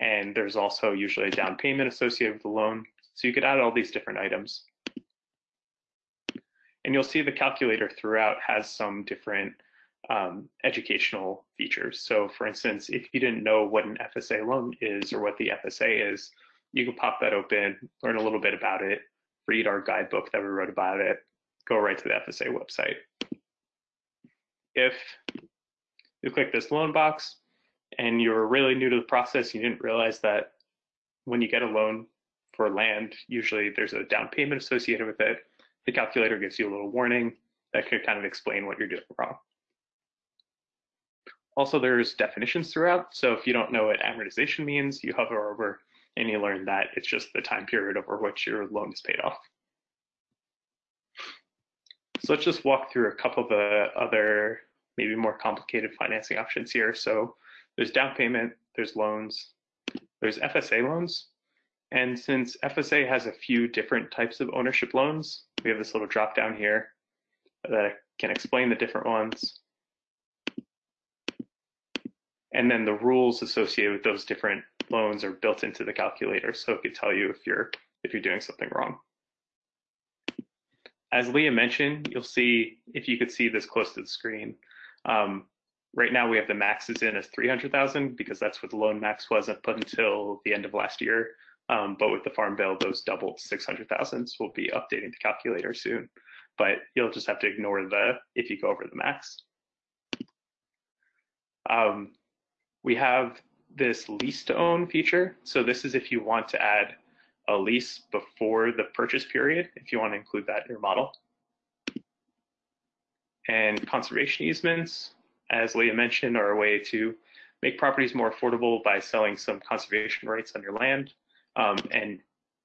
And there's also usually a down payment associated with the loan. So you could add all these different items. And you'll see the calculator throughout has some different um, educational features. So for instance, if you didn't know what an FSA loan is or what the FSA is, you can pop that open, learn a little bit about it, read our guidebook that we wrote about it, go right to the FSA website if you click this loan box and you're really new to the process, you didn't realize that when you get a loan for land, usually there's a down payment associated with it. The calculator gives you a little warning that could kind of explain what you're doing wrong. Also, there's definitions throughout. So if you don't know what amortization means, you hover over and you learn that it's just the time period over which your loan is paid off. So let's just walk through a couple of the other maybe more complicated financing options here. So there's down payment, there's loans, there's FSA loans. And since FSA has a few different types of ownership loans, we have this little drop down here that can explain the different ones. And then the rules associated with those different loans are built into the calculator. So it could tell you if you're if you're doing something wrong. as Leah mentioned, you'll see, if you could see this close to the screen, um, right now we have the maxes in as 300,000 because that's what the loan max was up until the end of last year. Um, but with the farm bill, those doubled 600,000. So we'll be updating the calculator soon. But you'll just have to ignore the if you go over the max. Um, we have this lease to own feature. So this is if you want to add a lease before the purchase period, if you want to include that in your model. And conservation easements, as Leah mentioned, are a way to make properties more affordable by selling some conservation rights on your land. Um, and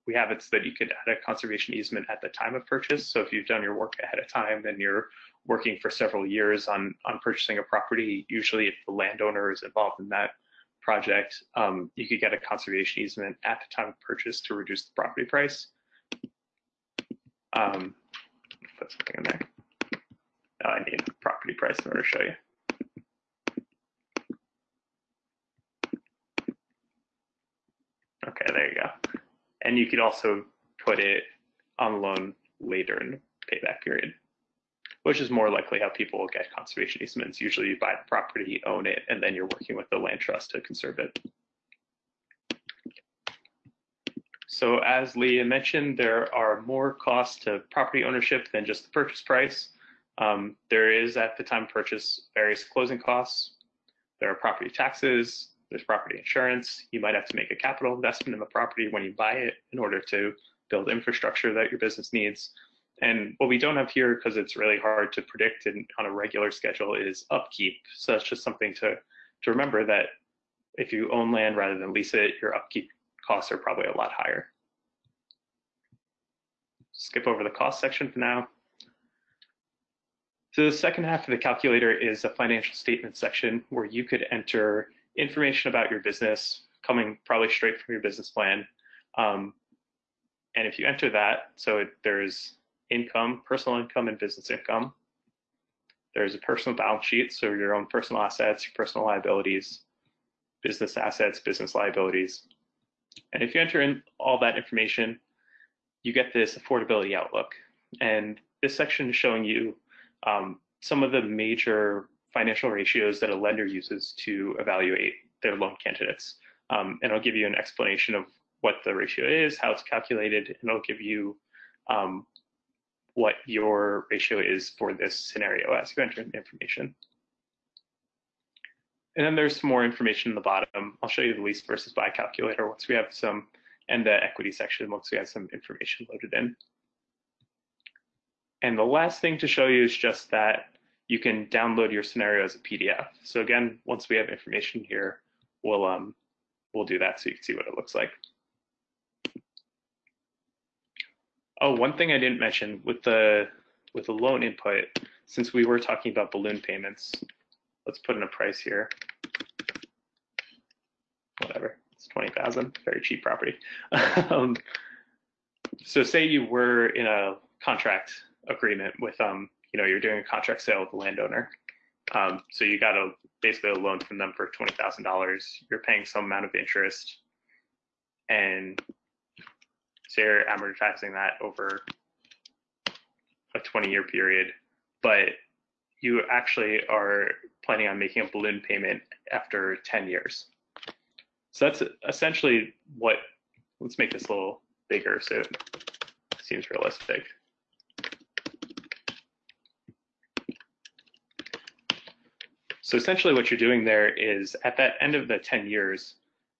we have it so that you could add a conservation easement at the time of purchase. So if you've done your work ahead of time and you're working for several years on, on purchasing a property, usually if the landowner is involved in that project, um, you could get a conservation easement at the time of purchase to reduce the property price. Um, put something in there. Oh, I need property price in order to show you. Okay, there you go. And you could also put it on loan later in the payback period, which is more likely how people will get conservation easements. Usually you buy the property, own it, and then you're working with the land trust to conserve it. So as Leah mentioned, there are more costs to property ownership than just the purchase price. Um, there is at the time of purchase various closing costs. There are property taxes, there's property insurance. You might have to make a capital investment in the property when you buy it in order to build infrastructure that your business needs. And what we don't have here, because it's really hard to predict in, on a regular schedule, is upkeep. So that's just something to, to remember that if you own land rather than lease it, your upkeep costs are probably a lot higher. Skip over the cost section for now. So the second half of the calculator is a financial statement section where you could enter information about your business coming probably straight from your business plan. Um, and if you enter that, so it, there's income, personal income and business income. There's a personal balance sheet, so your own personal assets, your personal liabilities, business assets, business liabilities. And if you enter in all that information, you get this affordability outlook. And this section is showing you um, some of the major financial ratios that a lender uses to evaluate their loan candidates. Um, and I'll give you an explanation of what the ratio is, how it's calculated, and I'll give you um, what your ratio is for this scenario as you enter in the information. And then there's some more information in the bottom. I'll show you the lease versus buy calculator once we have some, and the equity section once we have some information loaded in. And the last thing to show you is just that you can download your scenario as a PDF. So again, once we have information here, we'll um, we'll do that so you can see what it looks like. Oh, one thing I didn't mention with the with the loan input, since we were talking about balloon payments, let's put in a price here. Whatever, it's 20,000, very cheap property. um, so say you were in a contract agreement with um, you know, you're doing a contract sale with the landowner. Um, so you got a basically a loan from them for twenty thousand dollars. You're paying some amount of interest, and so you're amortizing that over a 20 year period. But you actually are planning on making a balloon payment after 10 years. So that's essentially what. Let's make this a little bigger so it seems realistic. So essentially what you're doing there is at that end of the 10 years,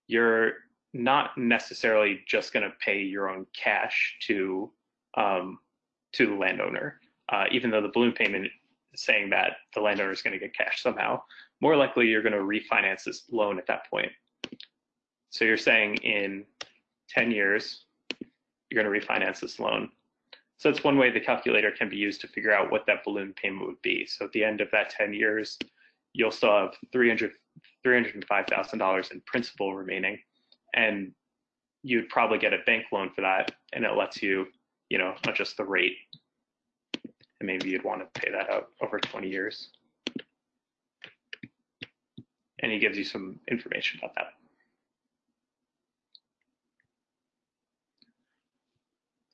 you're not necessarily just going to pay your own cash to um, to the landowner, uh, even though the balloon payment is saying that the landowner is going to get cash somehow. More likely, you're going to refinance this loan at that point. So you're saying in 10 years, you're going to refinance this loan. So that's one way the calculator can be used to figure out what that balloon payment would be. So at the end of that 10 years, you'll still have 300 $305,000 in principal remaining and you'd probably get a bank loan for that and it lets you you know adjust the rate. And maybe you'd want to pay that out over 20 years. And he gives you some information about that.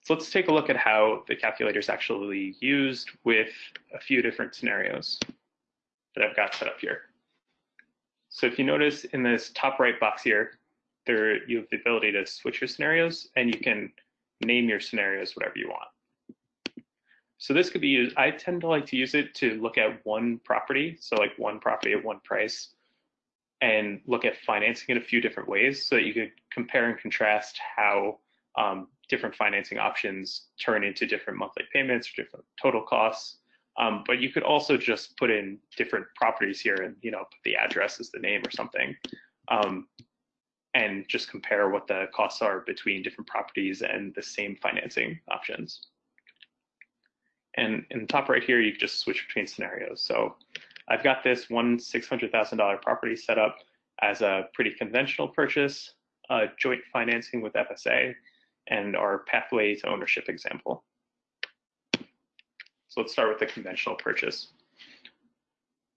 So let's take a look at how the calculator is actually used with a few different scenarios that I've got set up here. So if you notice in this top right box here, there you have the ability to switch your scenarios and you can name your scenarios whatever you want. So this could be used, I tend to like to use it to look at one property, so like one property at one price, and look at financing in a few different ways so that you could compare and contrast how um, different financing options turn into different monthly payments or different total costs. Um, but you could also just put in different properties here and you know put the address as the name or something, um, and just compare what the costs are between different properties and the same financing options. And in the top right here, you can just switch between scenarios. So I've got this one $600,000 property set up as a pretty conventional purchase, uh, joint financing with FSA, and our pathway to ownership example. So let's start with the conventional purchase.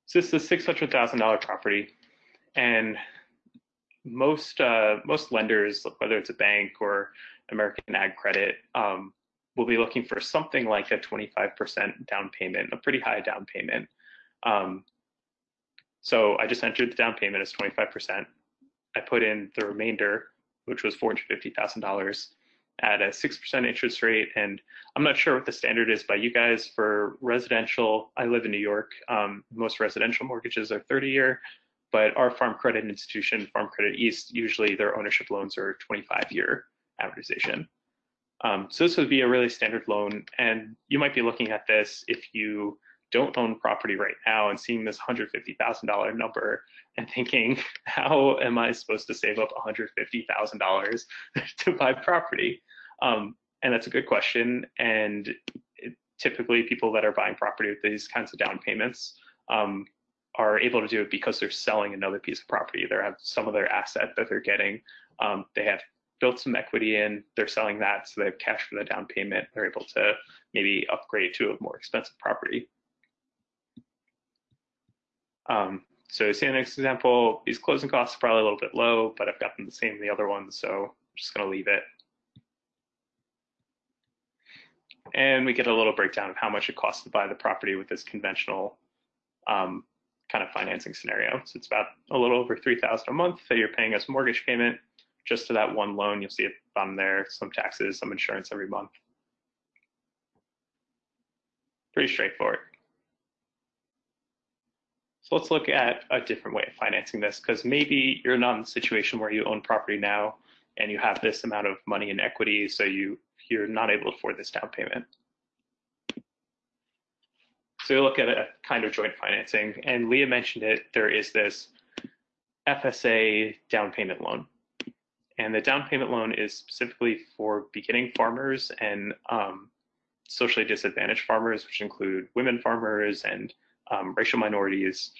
So this is a $600,000 property, and most uh, most lenders, whether it's a bank or American Ag Credit, um, will be looking for something like a 25% down payment, a pretty high down payment. Um, so I just entered the down payment as 25%. I put in the remainder, which was $450,000 at a 6% interest rate. And I'm not sure what the standard is by you guys for residential. I live in New York. Um, most residential mortgages are 30 year, but our farm credit institution, Farm Credit East, usually their ownership loans are 25 year amortization. Um, so this would be a really standard loan. And you might be looking at this if you don't own property right now and seeing this $150,000 number and thinking, how am I supposed to save up $150,000 to buy property? Um, and that's a good question. And it, typically, people that are buying property with these kinds of down payments um, are able to do it because they're selling another piece of property. They have some of their asset that they're getting. Um, they have built some equity in, they're selling that, so they have cash for the down payment. They're able to maybe upgrade to a more expensive property. Um, so see the next example, these closing costs are probably a little bit low, but I've got them the same in the other ones, so I'm just gonna leave it. And we get a little breakdown of how much it costs to buy the property with this conventional um, kind of financing scenario. So it's about a little over 3000 a month that you're paying as mortgage payment just to that one loan. You'll see it on there, some taxes, some insurance every month. Pretty straightforward. So let's look at a different way of financing this because maybe you're not in the situation where you own property now and you have this amount of money in equity, so you, you're not able to afford this down payment. So you look at a kind of joint financing, and Leah mentioned it, there is this FSA down payment loan. And the down payment loan is specifically for beginning farmers and um, socially disadvantaged farmers, which include women farmers and um, racial minorities.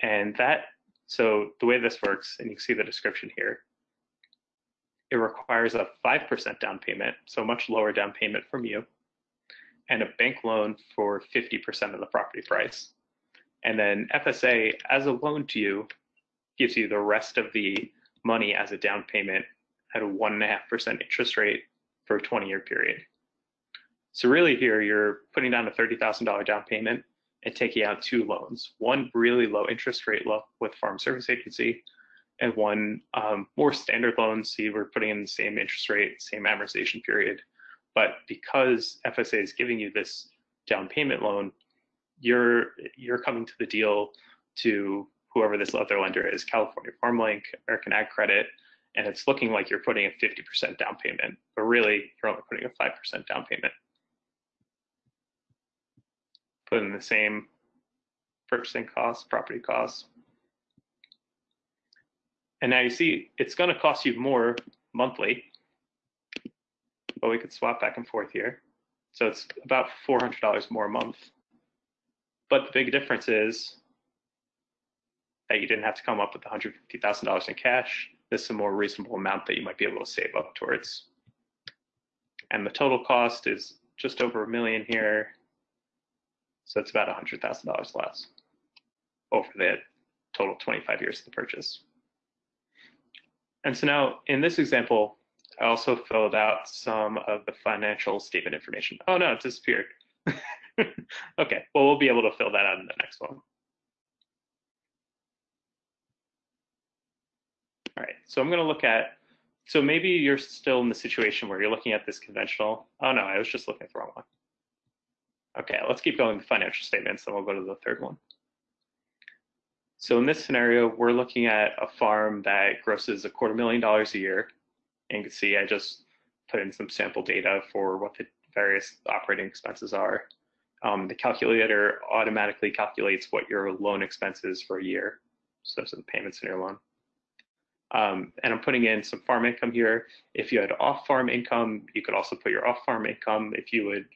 And that, so the way this works, and you can see the description here, it requires a 5% down payment, so much lower down payment from you, and a bank loan for 50% of the property price. And then FSA, as a loan to you, gives you the rest of the money as a down payment at a 1.5% interest rate for a 20 year period. So, really, here you're putting down a $30,000 down payment and taking out two loans one really low interest rate loan with Farm Service Agency, and one um, more standard loan. So, you were putting in the same interest rate, same amortization period. But because FSA is giving you this down payment loan, you're you're coming to the deal to whoever this other lender is, California FarmLink, American Ag Credit, and it's looking like you're putting a 50% down payment, but really you're only putting a 5% down payment. Put in the same purchasing costs, property costs. And now you see it's going to cost you more monthly, but we could swap back and forth here. So it's about $400 more a month. But the big difference is that you didn't have to come up with $150,000 in cash this is a more reasonable amount that you might be able to save up towards. And the total cost is just over a million here. So it's about $100,000 less over the total 25 years of the purchase. And so now in this example, I also filled out some of the financial statement information. Oh no, it disappeared. okay, well, we'll be able to fill that out in the next one. All right, so I'm gonna look at, so maybe you're still in the situation where you're looking at this conventional. Oh no, I was just looking at the wrong one. Okay, let's keep going with financial statements, then we'll go to the third one. So in this scenario, we're looking at a farm that grosses a quarter million dollars a year. And you can see I just put in some sample data for what the various operating expenses are. Um, the calculator automatically calculates what your loan expenses for a year. So those are the payments in your loan. Um, and I'm putting in some farm income here. If you had off-farm income, you could also put your off-farm income if you would,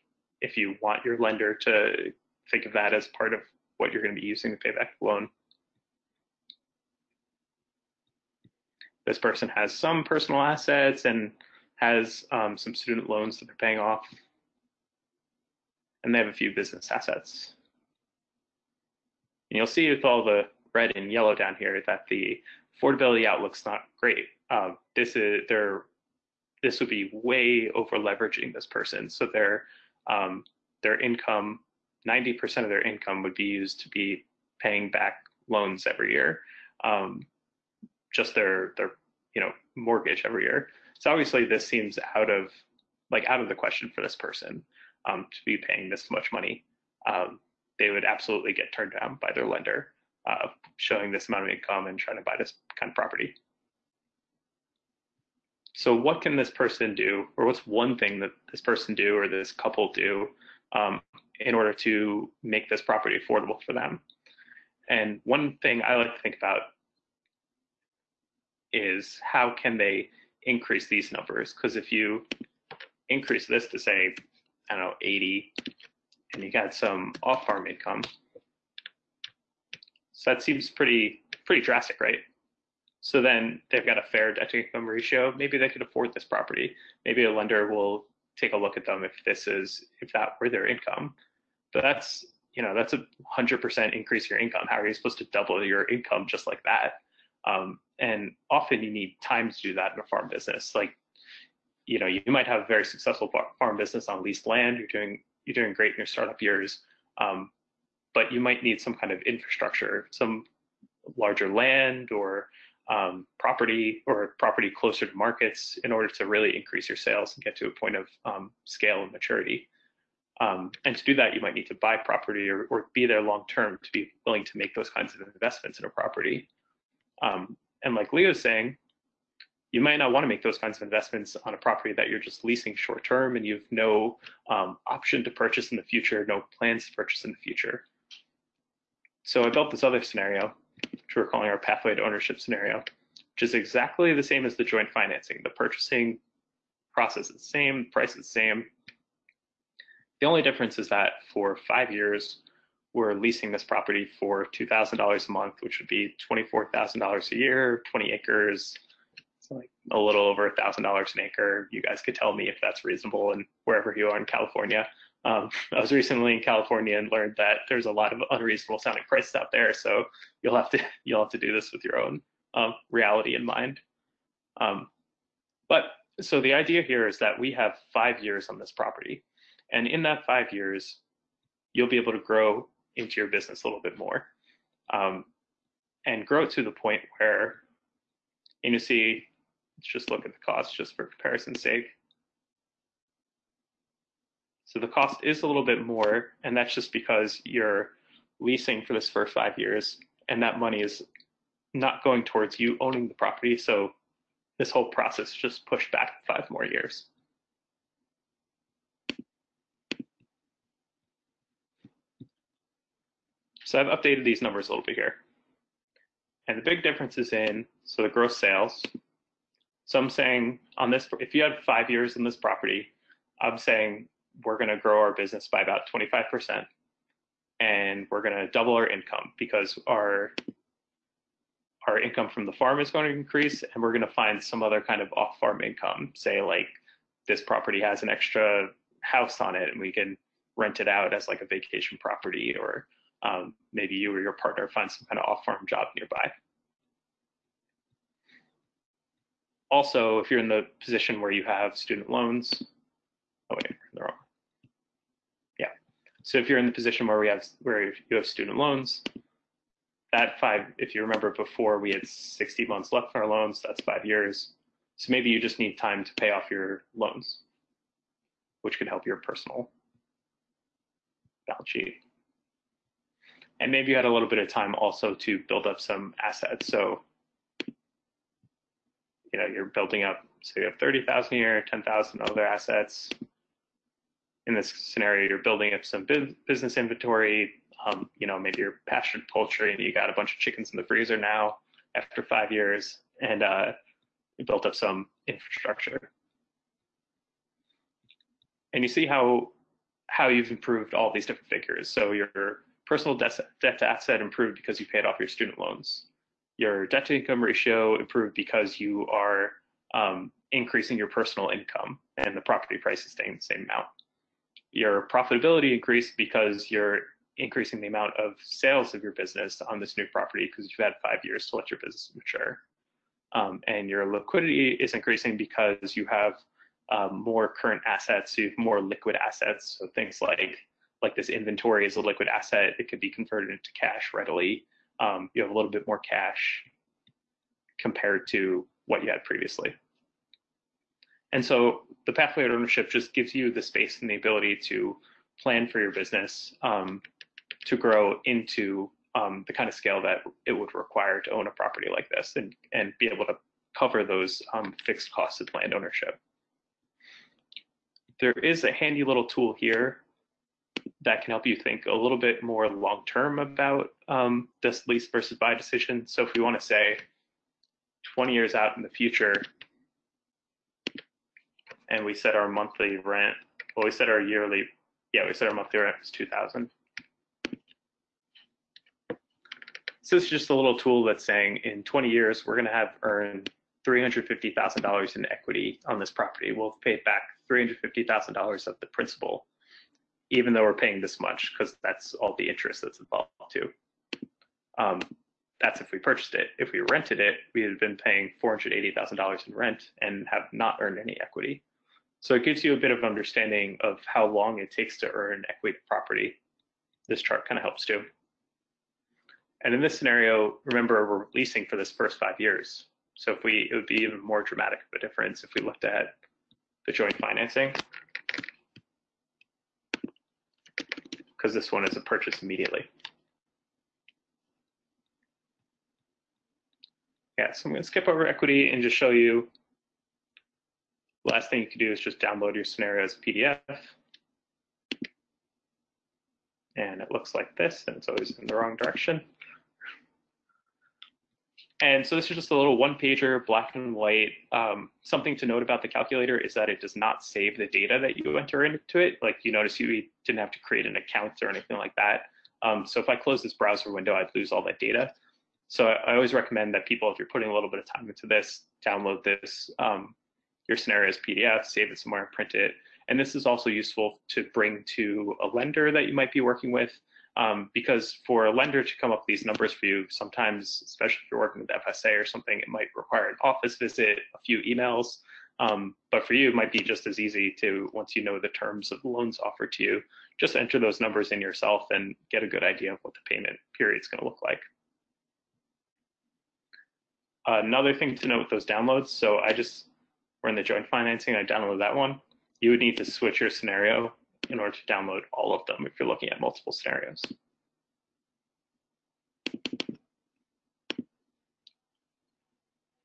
if you want your lender to think of that as part of what you're going to be using to pay back the loan. This person has some personal assets and has um, some student loans that they're paying off. And they have a few business assets. And you'll see with all the red and yellow down here that the affordability outlook's not great. Um, this is they're this would be way over leveraging this person. So their um, their income, 90% of their income would be used to be paying back loans every year. Um, just their their you know mortgage every year. So obviously this seems out of like out of the question for this person um, to be paying this much money. Um, they would absolutely get turned down by their lender, uh, showing this amount of income and trying to buy this kind of property. So what can this person do, or what's one thing that this person do or this couple do um, in order to make this property affordable for them? And one thing I like to think about is how can they increase these numbers? Because if you increase this to say, I don't know, 80, and you got some off-farm income, so that seems pretty pretty drastic, right? So then they've got a fair debt to income ratio. Maybe they could afford this property. Maybe a lender will take a look at them if this is if that were their income. But that's you know that's a hundred percent increase your income. How are you supposed to double your income just like that? Um, and often you need time to do that in a farm business. Like, you know, you might have a very successful farm business on leased land. You're doing you're doing great in your startup years, um, but you might need some kind of infrastructure, some larger land or um, property or property closer to markets in order to really increase your sales and get to a point of um, scale and maturity. Um, and to do that, you might need to buy property or, or be there long term to be willing to make those kinds of investments in a property. Um, and like Leo's saying, you might not want to make those kinds of investments on a property that you're just leasing short term and you have no um, option to purchase in the future, no plans to purchase in the future. So I built this other scenario, which we're calling our pathway to ownership scenario, which is exactly the same as the joint financing. The purchasing process is the same, price is the same. The only difference is that for five years, we're leasing this property for $2,000 a month, which would be $24,000 a year, 20 acres, it's like a little over $1,000 an acre. You guys could tell me if that's reasonable and wherever you are in California. Um, I was recently in California and learned that there's a lot of unreasonable sounding prices out there. So you'll have to you'll have to do this with your own um, reality in mind. Um, but so the idea here is that we have five years on this property, and in that five years, you'll be able to grow into your business a little bit more um, and grow to the point where, and you see, let's just look at the cost just for comparison's sake. So the cost is a little bit more, and that's just because you're leasing for this first five years, and that money is not going towards you owning the property. So this whole process just pushed back five more years. So I've updated these numbers a little bit here. And the big difference is in, so the gross sales. So I'm saying on this, if you had five years in this property, I'm saying we're going to grow our business by about 25%. And we're going to double our income because our our income from the farm is going to increase and we're going to find some other kind of off farm income say like this property has an extra house on it and we can rent it out as like a vacation property or um, maybe you or your partner find some kind of off-farm job nearby. also, if you're in the position where you have student loans, oh wait, they're wrong. Yeah. So if you're in the position where we have where you have student loans, that five, if you remember before, we had 60 months left on our loans. That's five years. So maybe you just need time to pay off your loans, which could help your personal balance sheet. And maybe you had a little bit of time also to build up some assets. So, you know, you're building up, so you have 30,000 here, 10,000 other assets. In this scenario, you're building up some business inventory. Um, you know, maybe you're pastured poultry and you got a bunch of chickens in the freezer now after five years, and uh, you built up some infrastructure. And you see how how you've improved all these different figures. So your personal debt, debt to asset improved because you paid off your student loans. Your debt to income ratio improved because you are um, increasing your personal income and the property price is staying the same amount. Your profitability increased because you're increasing the amount of sales of your business on this new property because you've had five years to let your business mature. Um, and your liquidity is increasing because you have um, more current assets, you have more liquid assets. So things like like this inventory is a liquid asset, it could be converted into cash readily. Um, you have a little bit more cash compared to what you had previously. And so the pathway to ownership just gives you the space and the ability to plan for your business um, to grow into um, the kind of scale that it would require to own a property like this and, and be able to cover those um, fixed costs of land ownership. There is a handy little tool here that can help you think a little bit more long term about um, this lease versus buy decision. So if we want to say 20 years out in the future, and we set our monthly rent, well, we set our yearly, yeah, we set our monthly rent was 2000. So it's just a little tool that's saying in 20 years, we're going to have earned $350,000 in equity on this property. We'll pay back $350,000 of the principal even though we're paying this much, because that's all the interest that's involved too. Um, that's if we purchased it. If we rented it, we had been paying $480,000 in rent and have not earned any equity. So it gives you a bit of understanding of how long it takes to earn equity property. This chart kind of helps too. And in this scenario, remember we're leasing for this first five years. So if we, it would be even more dramatic of a difference if we looked at the joint financing. Because this one is a purchase immediately. Yeah, so I'm going to skip over equity and just show you. Last thing you can do is just download your scenario as PDF. And it looks like this, and it's always in the wrong direction. And so this is just a little one pager, black and white. Um, something to note about the calculator is that it does not save the data that you enter into it. Like you notice you didn't have to create an account or anything like that. Um, so if I close this browser window, I'd lose all that data. So I, I, always recommend that people, if you're putting a little bit of time into this, download this, um, your scenario PDF, save it somewhere and print it. And this is also useful to bring to a lender that you might be working with um, because for a lender to come up with these numbers for you, sometimes, especially if you're working with FSA or something, it might require an office visit, a few emails. Um, but for you, it might be just as easy to, once you know the terms of the loans offered to you, just enter those numbers in yourself and get a good idea of what the payment period is going to look like. Another thing to note with those downloads, so I just, we're in the joint financing, I downloaded that one. You would need to switch your scenario in order to download all of them if you're looking at multiple scenarios.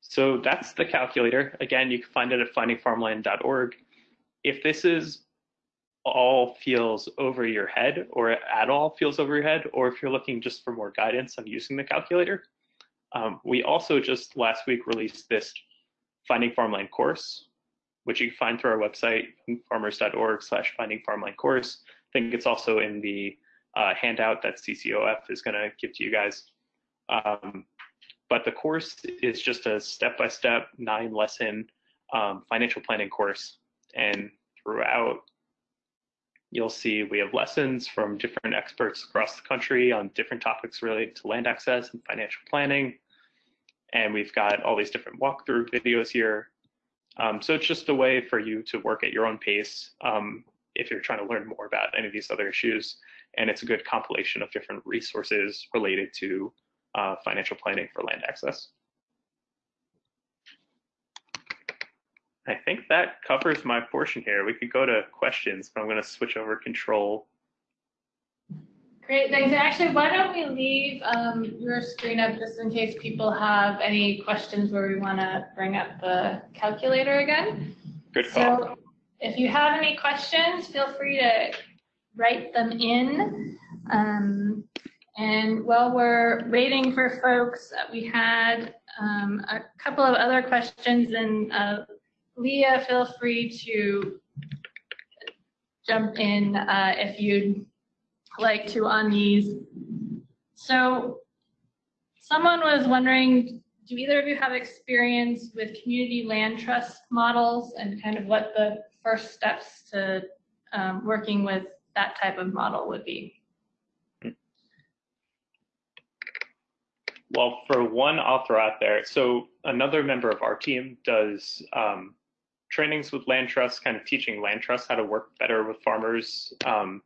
So that's the calculator. Again, you can find it at findingfarmland.org. If this is all feels over your head or at all feels over your head, or if you're looking just for more guidance on using the calculator, um, we also just last week released this Finding Farmland course, which you can find through our website, farmers.org slash finding farmland course. I think it's also in the uh, handout that CCOF is going to give to you guys. Um, but the course is just a step-by-step nine lesson um, financial planning course. And throughout, you'll see we have lessons from different experts across the country on different topics related to land access and financial planning. And we've got all these different walkthrough videos here Um, so it's just a way for you to work at your own pace um, if you're trying to learn more about any of these other issues. And it's a good compilation of different resources related to uh, financial planning for land access. I think that covers my portion here. We could go to questions, but I'm going to switch over control. Great, thanks. And actually, why don't we leave um, your screen up just in case people have any questions where we want to bring up the calculator again. Good call. So if you have any questions, feel free to write them in. Um, and while we're waiting for folks, we had um, a couple of other questions and uh, Leah, feel free to jump in uh, if you'd like to on these. So someone was wondering, do either of you have experience with community land trust models and kind of what the first steps to um, working with that type of model would be? Well, for one, throw out there. So another member of our team does um, trainings with land trusts, kind of teaching land trusts how to work better with farmers. Um,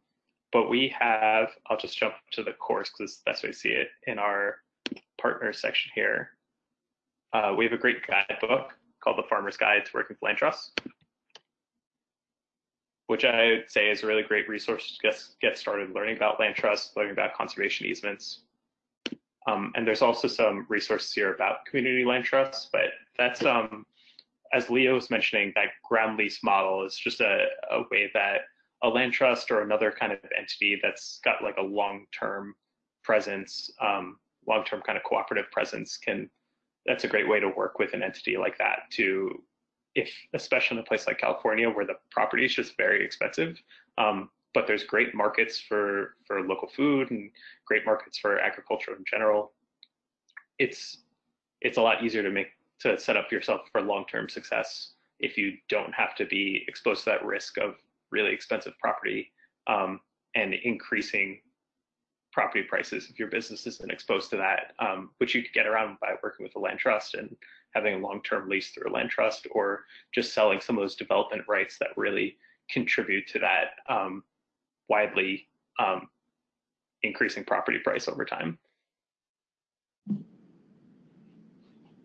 but we have, I'll just jump to the course because it's the best way to see it in our partner section here. Uh, we have a great guidebook called The Farmer's Guide to Working Land Trusts, which I would say is a really great resource to get, get started learning about land trusts, learning about conservation easements. Um, and there's also some resources here about community land trusts, but that's um, as Leo was mentioning, that ground lease model is just a, a way that a land trust or another kind of entity that's got like a long-term presence, um, long-term kind of cooperative presence can, that's a great way to work with an entity like that to, if, especially in a place like California where the property is just very expensive, um, but there's great markets for, for local food and great markets for agriculture in general. It's, it's a lot easier to make to set up yourself for long-term success if you don't have to be exposed to that risk of really expensive property um, and increasing property prices if your business isn't exposed to that, um, which you could get around by working with a land trust and having a long-term lease through a land trust or just selling some of those development rights that really contribute to that um, widely um, increasing property price over time.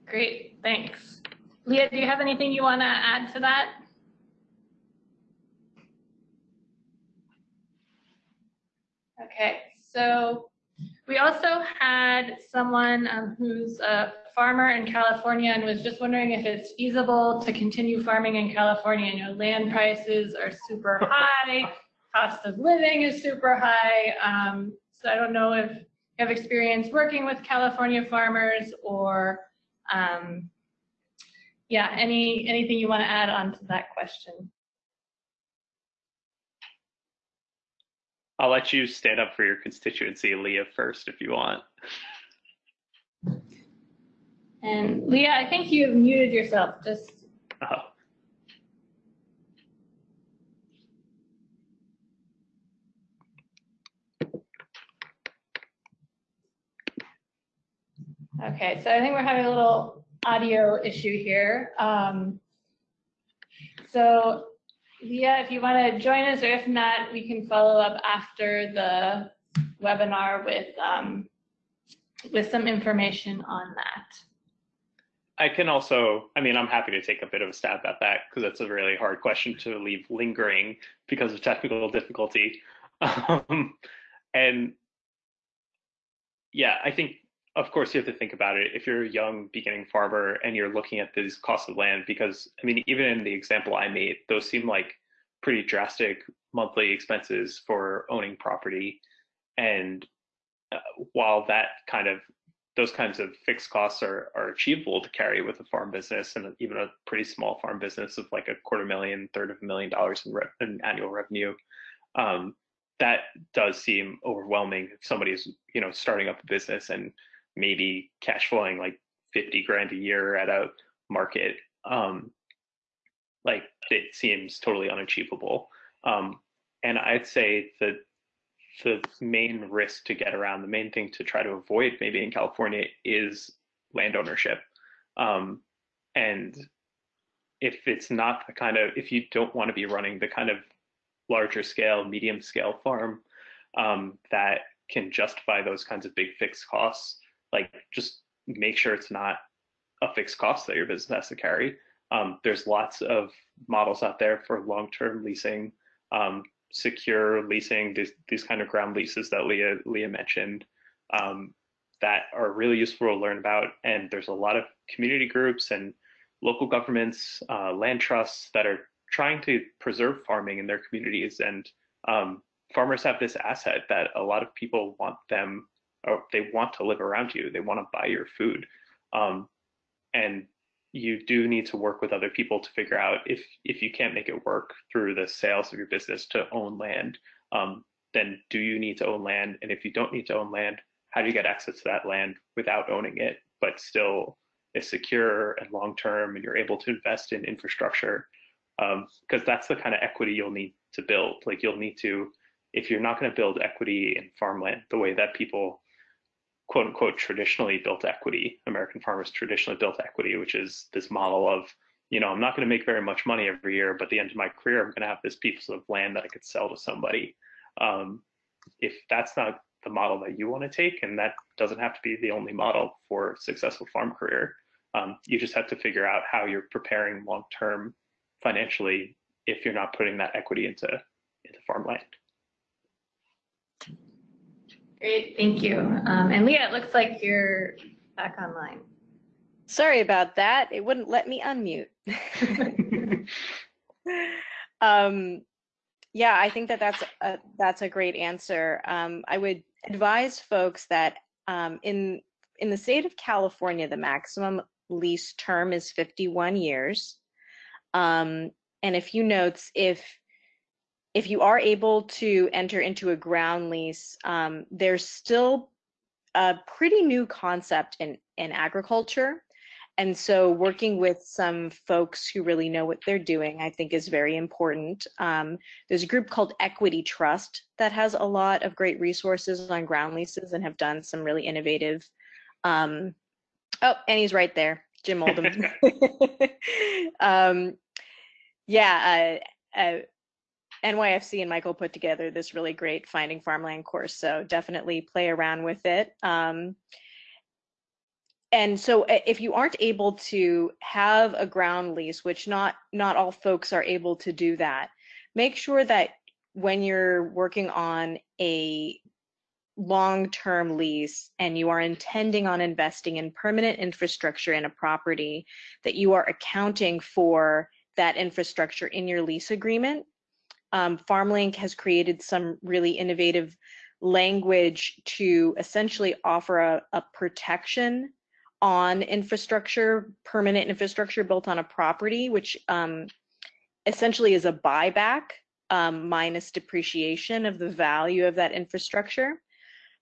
Great, thanks. Leah, do you have anything you want to add to that? Okay, so we also had someone um, who's a farmer in California and was just wondering if it's feasible to continue farming in California. You know, land prices are super high, cost of living is super high. Um, so I don't know if you have experience working with California farmers or um, yeah, any anything you want to add on to that question? I'll let you stand up for your constituency, Leah, first if you want. And Leah, I think you have muted yourself. Just. Oh. Okay, so I think we're having a little audio issue here. Um, so Leah, if you want to join us, or if not, we can follow up after the webinar with um, with some information on that. I can also, I mean, I'm happy to take a bit of a stab at that because that's a really hard question to leave lingering because of technical difficulty. Um, and yeah, I think of course you have to think about it if you're a young beginning farmer and you're looking at these costs of land because i mean even in the example i made those seem like pretty drastic monthly expenses for owning property and uh, while that kind of those kinds of fixed costs are, are achievable to carry with a farm business and even a pretty small farm business of like a quarter million, third of a million dollars in, re- in annual revenue. Um, that does seem overwhelming if somebody's you know starting up a business and maybe cash flowing like 50 grand a year at a market um, like it seems totally unachievable. Um, and i'd say that the main risk to get around the main thing to try to avoid maybe in california is land ownership. Um, and if it's not the kind of, if you don't want to be running the kind of larger scale, medium scale farm um, that can justify those kinds of big fixed costs, like just make sure it's not a fixed cost that your business has to carry. Um, there's lots of models out there for long-term leasing, um, secure leasing, these, these kind of ground leases that Leah, Leah mentioned um, that are really useful to learn about. And there's a lot of community groups and local governments, uh, land trusts that are trying to preserve farming in their communities. And um, farmers have this asset that a lot of people want them, or they want to live around you. They want to buy your food. Um, and you do need to work with other people to figure out if if you can't make it work through the sales of your business to own land um, then do you need to own land and if you don't need to own land how do you get access to that land without owning it but still is secure and long term and you're able to invest in infrastructure because um, that's the kind of equity you'll need to build like you'll need to if you're not going to build equity in farmland the way that people quote unquote traditionally built equity. American farmers traditionally built equity, which is this model of, you know, I'm not going to make very much money every year, but at the end of my career, I'm going to have this piece of land that I could sell to somebody. Um, if that's not the model that you want to take, and that doesn't have to be the only model for a successful farm career, um, you just have to figure out how you're preparing long term financially if you're not putting that equity into into farmland. Great, thank you. Um, and Leah, it looks like you're back online. Sorry about that. It wouldn't let me unmute. um, yeah, I think that that's a, that's a great answer. Um, I would advise folks that um, in in the state of California, the maximum lease term is 51 years. Um, and a few notes, if if you are able to enter into a ground lease, um, there's still a pretty new concept in, in agriculture. And so working with some folks who really know what they're doing, I think is very important. Um, there's a group called Equity Trust that has a lot of great resources on ground leases and have done some really innovative. Um, oh, and he's right there, Jim Oldham. um, yeah, uh, uh, NYFC and Michael put together this really great finding farmland course. So definitely play around with it. Um, and so if you aren't able to have a ground lease, which not not all folks are able to do that, make sure that when you're working on a long-term lease and you are intending on investing in permanent infrastructure in a property that you are accounting for that infrastructure in your lease agreement um, FarmLink has created some really innovative language to essentially offer a, a protection on infrastructure, permanent infrastructure built on a property, which um, essentially is a buyback um, minus depreciation of the value of that infrastructure.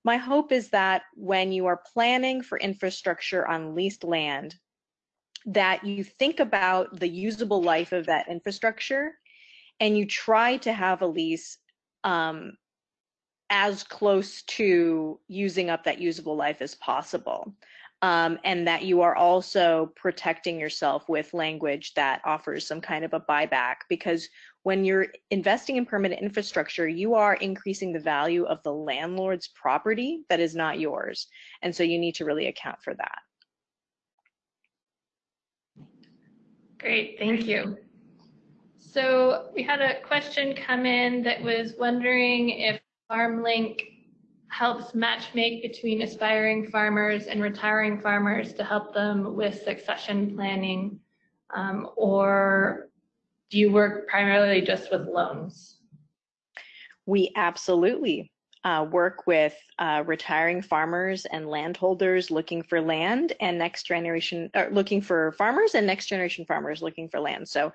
My hope is that when you are planning for infrastructure on leased land, that you think about the usable life of that infrastructure and you try to have a lease um, as close to using up that usable life as possible. Um, and that you are also protecting yourself with language that offers some kind of a buyback because when you're investing in permanent infrastructure, you are increasing the value of the landlord's property that is not yours. And so you need to really account for that. Great, thank you. So we had a question come in that was wondering if FarmLink helps match make between aspiring farmers and retiring farmers to help them with succession planning, um, or do you work primarily just with loans? We absolutely uh, work with uh, retiring farmers and landholders looking for land and next generation, uh, looking for farmers and next generation farmers looking for land. So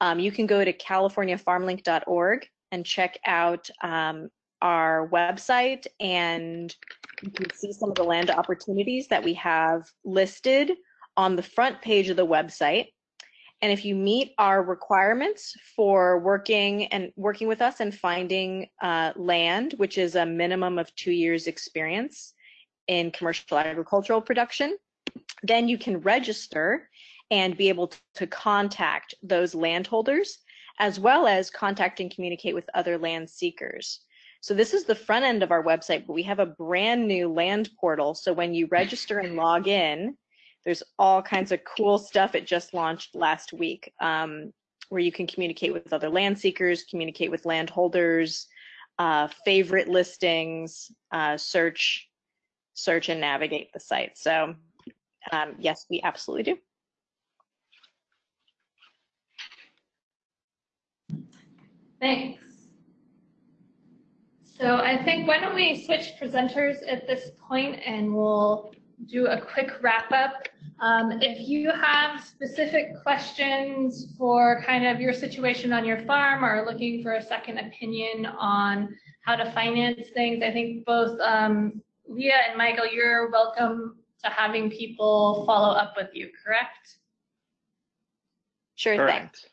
um, you can go to californiafarmlink.org and check out um, our website and you can see some of the land opportunities that we have listed on the front page of the website. And if you meet our requirements for working and working with us and finding uh, land, which is a minimum of two years experience in commercial agricultural production, then you can register and be able to contact those landholders as well as contact and communicate with other land seekers. So this is the front end of our website, but we have a brand new land portal. So when you register and log in, there's all kinds of cool stuff. It just launched last week um, where you can communicate with other land seekers, communicate with landholders, uh, favorite listings, uh, search, search and navigate the site. So um, yes, we absolutely do. Thanks. So I think why don't we switch presenters at this point and we'll do a quick wrap up. Um, if you have specific questions for kind of your situation on your farm or looking for a second opinion on how to finance things, I think both um, Leah and Michael, you're welcome to having people follow up with you, correct? Sure Correct. thing.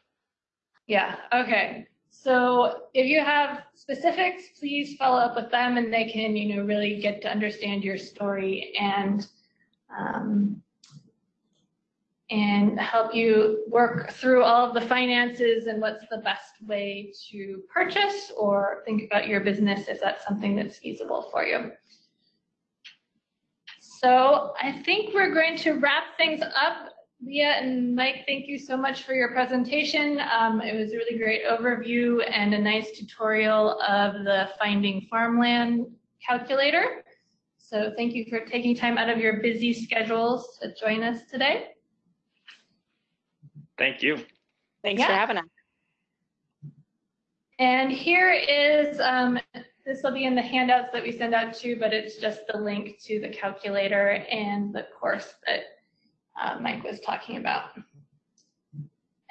Yeah, okay. So if you have specifics, please follow up with them and they can, you know, really get to understand your story and um, and help you work through all of the finances and what's the best way to purchase or think about your business if that's something that's feasible for you. So I think we're going to wrap things up. Leah and Mike, thank you so much for your presentation. Um, it was a really great overview and a nice tutorial of the Finding Farmland calculator. So thank you for taking time out of your busy schedules to join us today. Thank you. Thanks Yeah. for having us. And here is, um, this will be in the handouts that we send out too, but it's just the link to the calculator and the course that uh, Mike was talking about.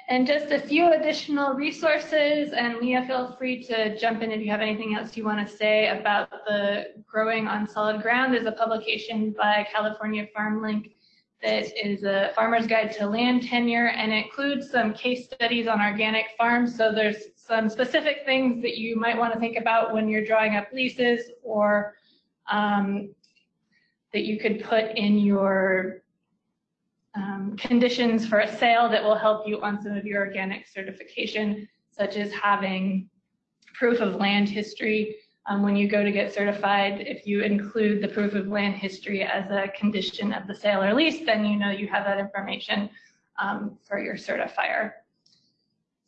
And just a few additional resources, and Leah, feel free to jump in if you have anything else you want to say about the growing on solid ground. There's a publication by California FarmLink that is a farmer's guide to land tenure and it includes some case studies on organic farms. So there's some specific things that you might want to think about when you're drawing up leases or um, that you could put in your um, conditions for a sale that will help you on some of your organic certification, such as having proof of land history. Um, when you go to get certified, if you include the proof of land history as a condition of the sale or lease, then you know you have that information um, for your certifier.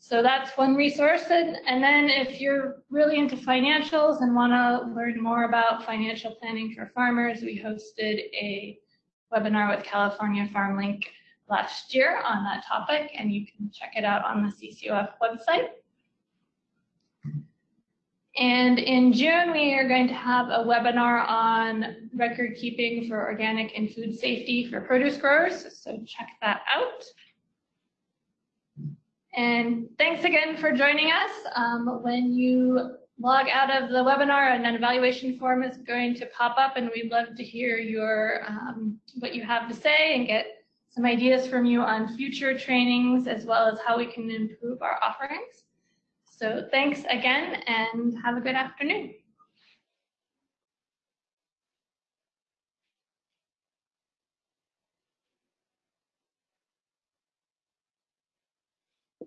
So that's one resource. And, and then if you're really into financials and want to learn more about financial planning for farmers, we hosted a webinar with California FarmLink last year on that topic, and you can check it out on the CCOF website. And in June, we are going to have a webinar on record keeping for organic and food safety for produce growers, so check that out. And thanks again for joining us. Um, when you log out of the webinar, and an evaluation form is going to pop up, and we'd love to hear your um, what you have to say and get some ideas from you on future trainings as well as how we can improve our offerings. So thanks again and have a good afternoon.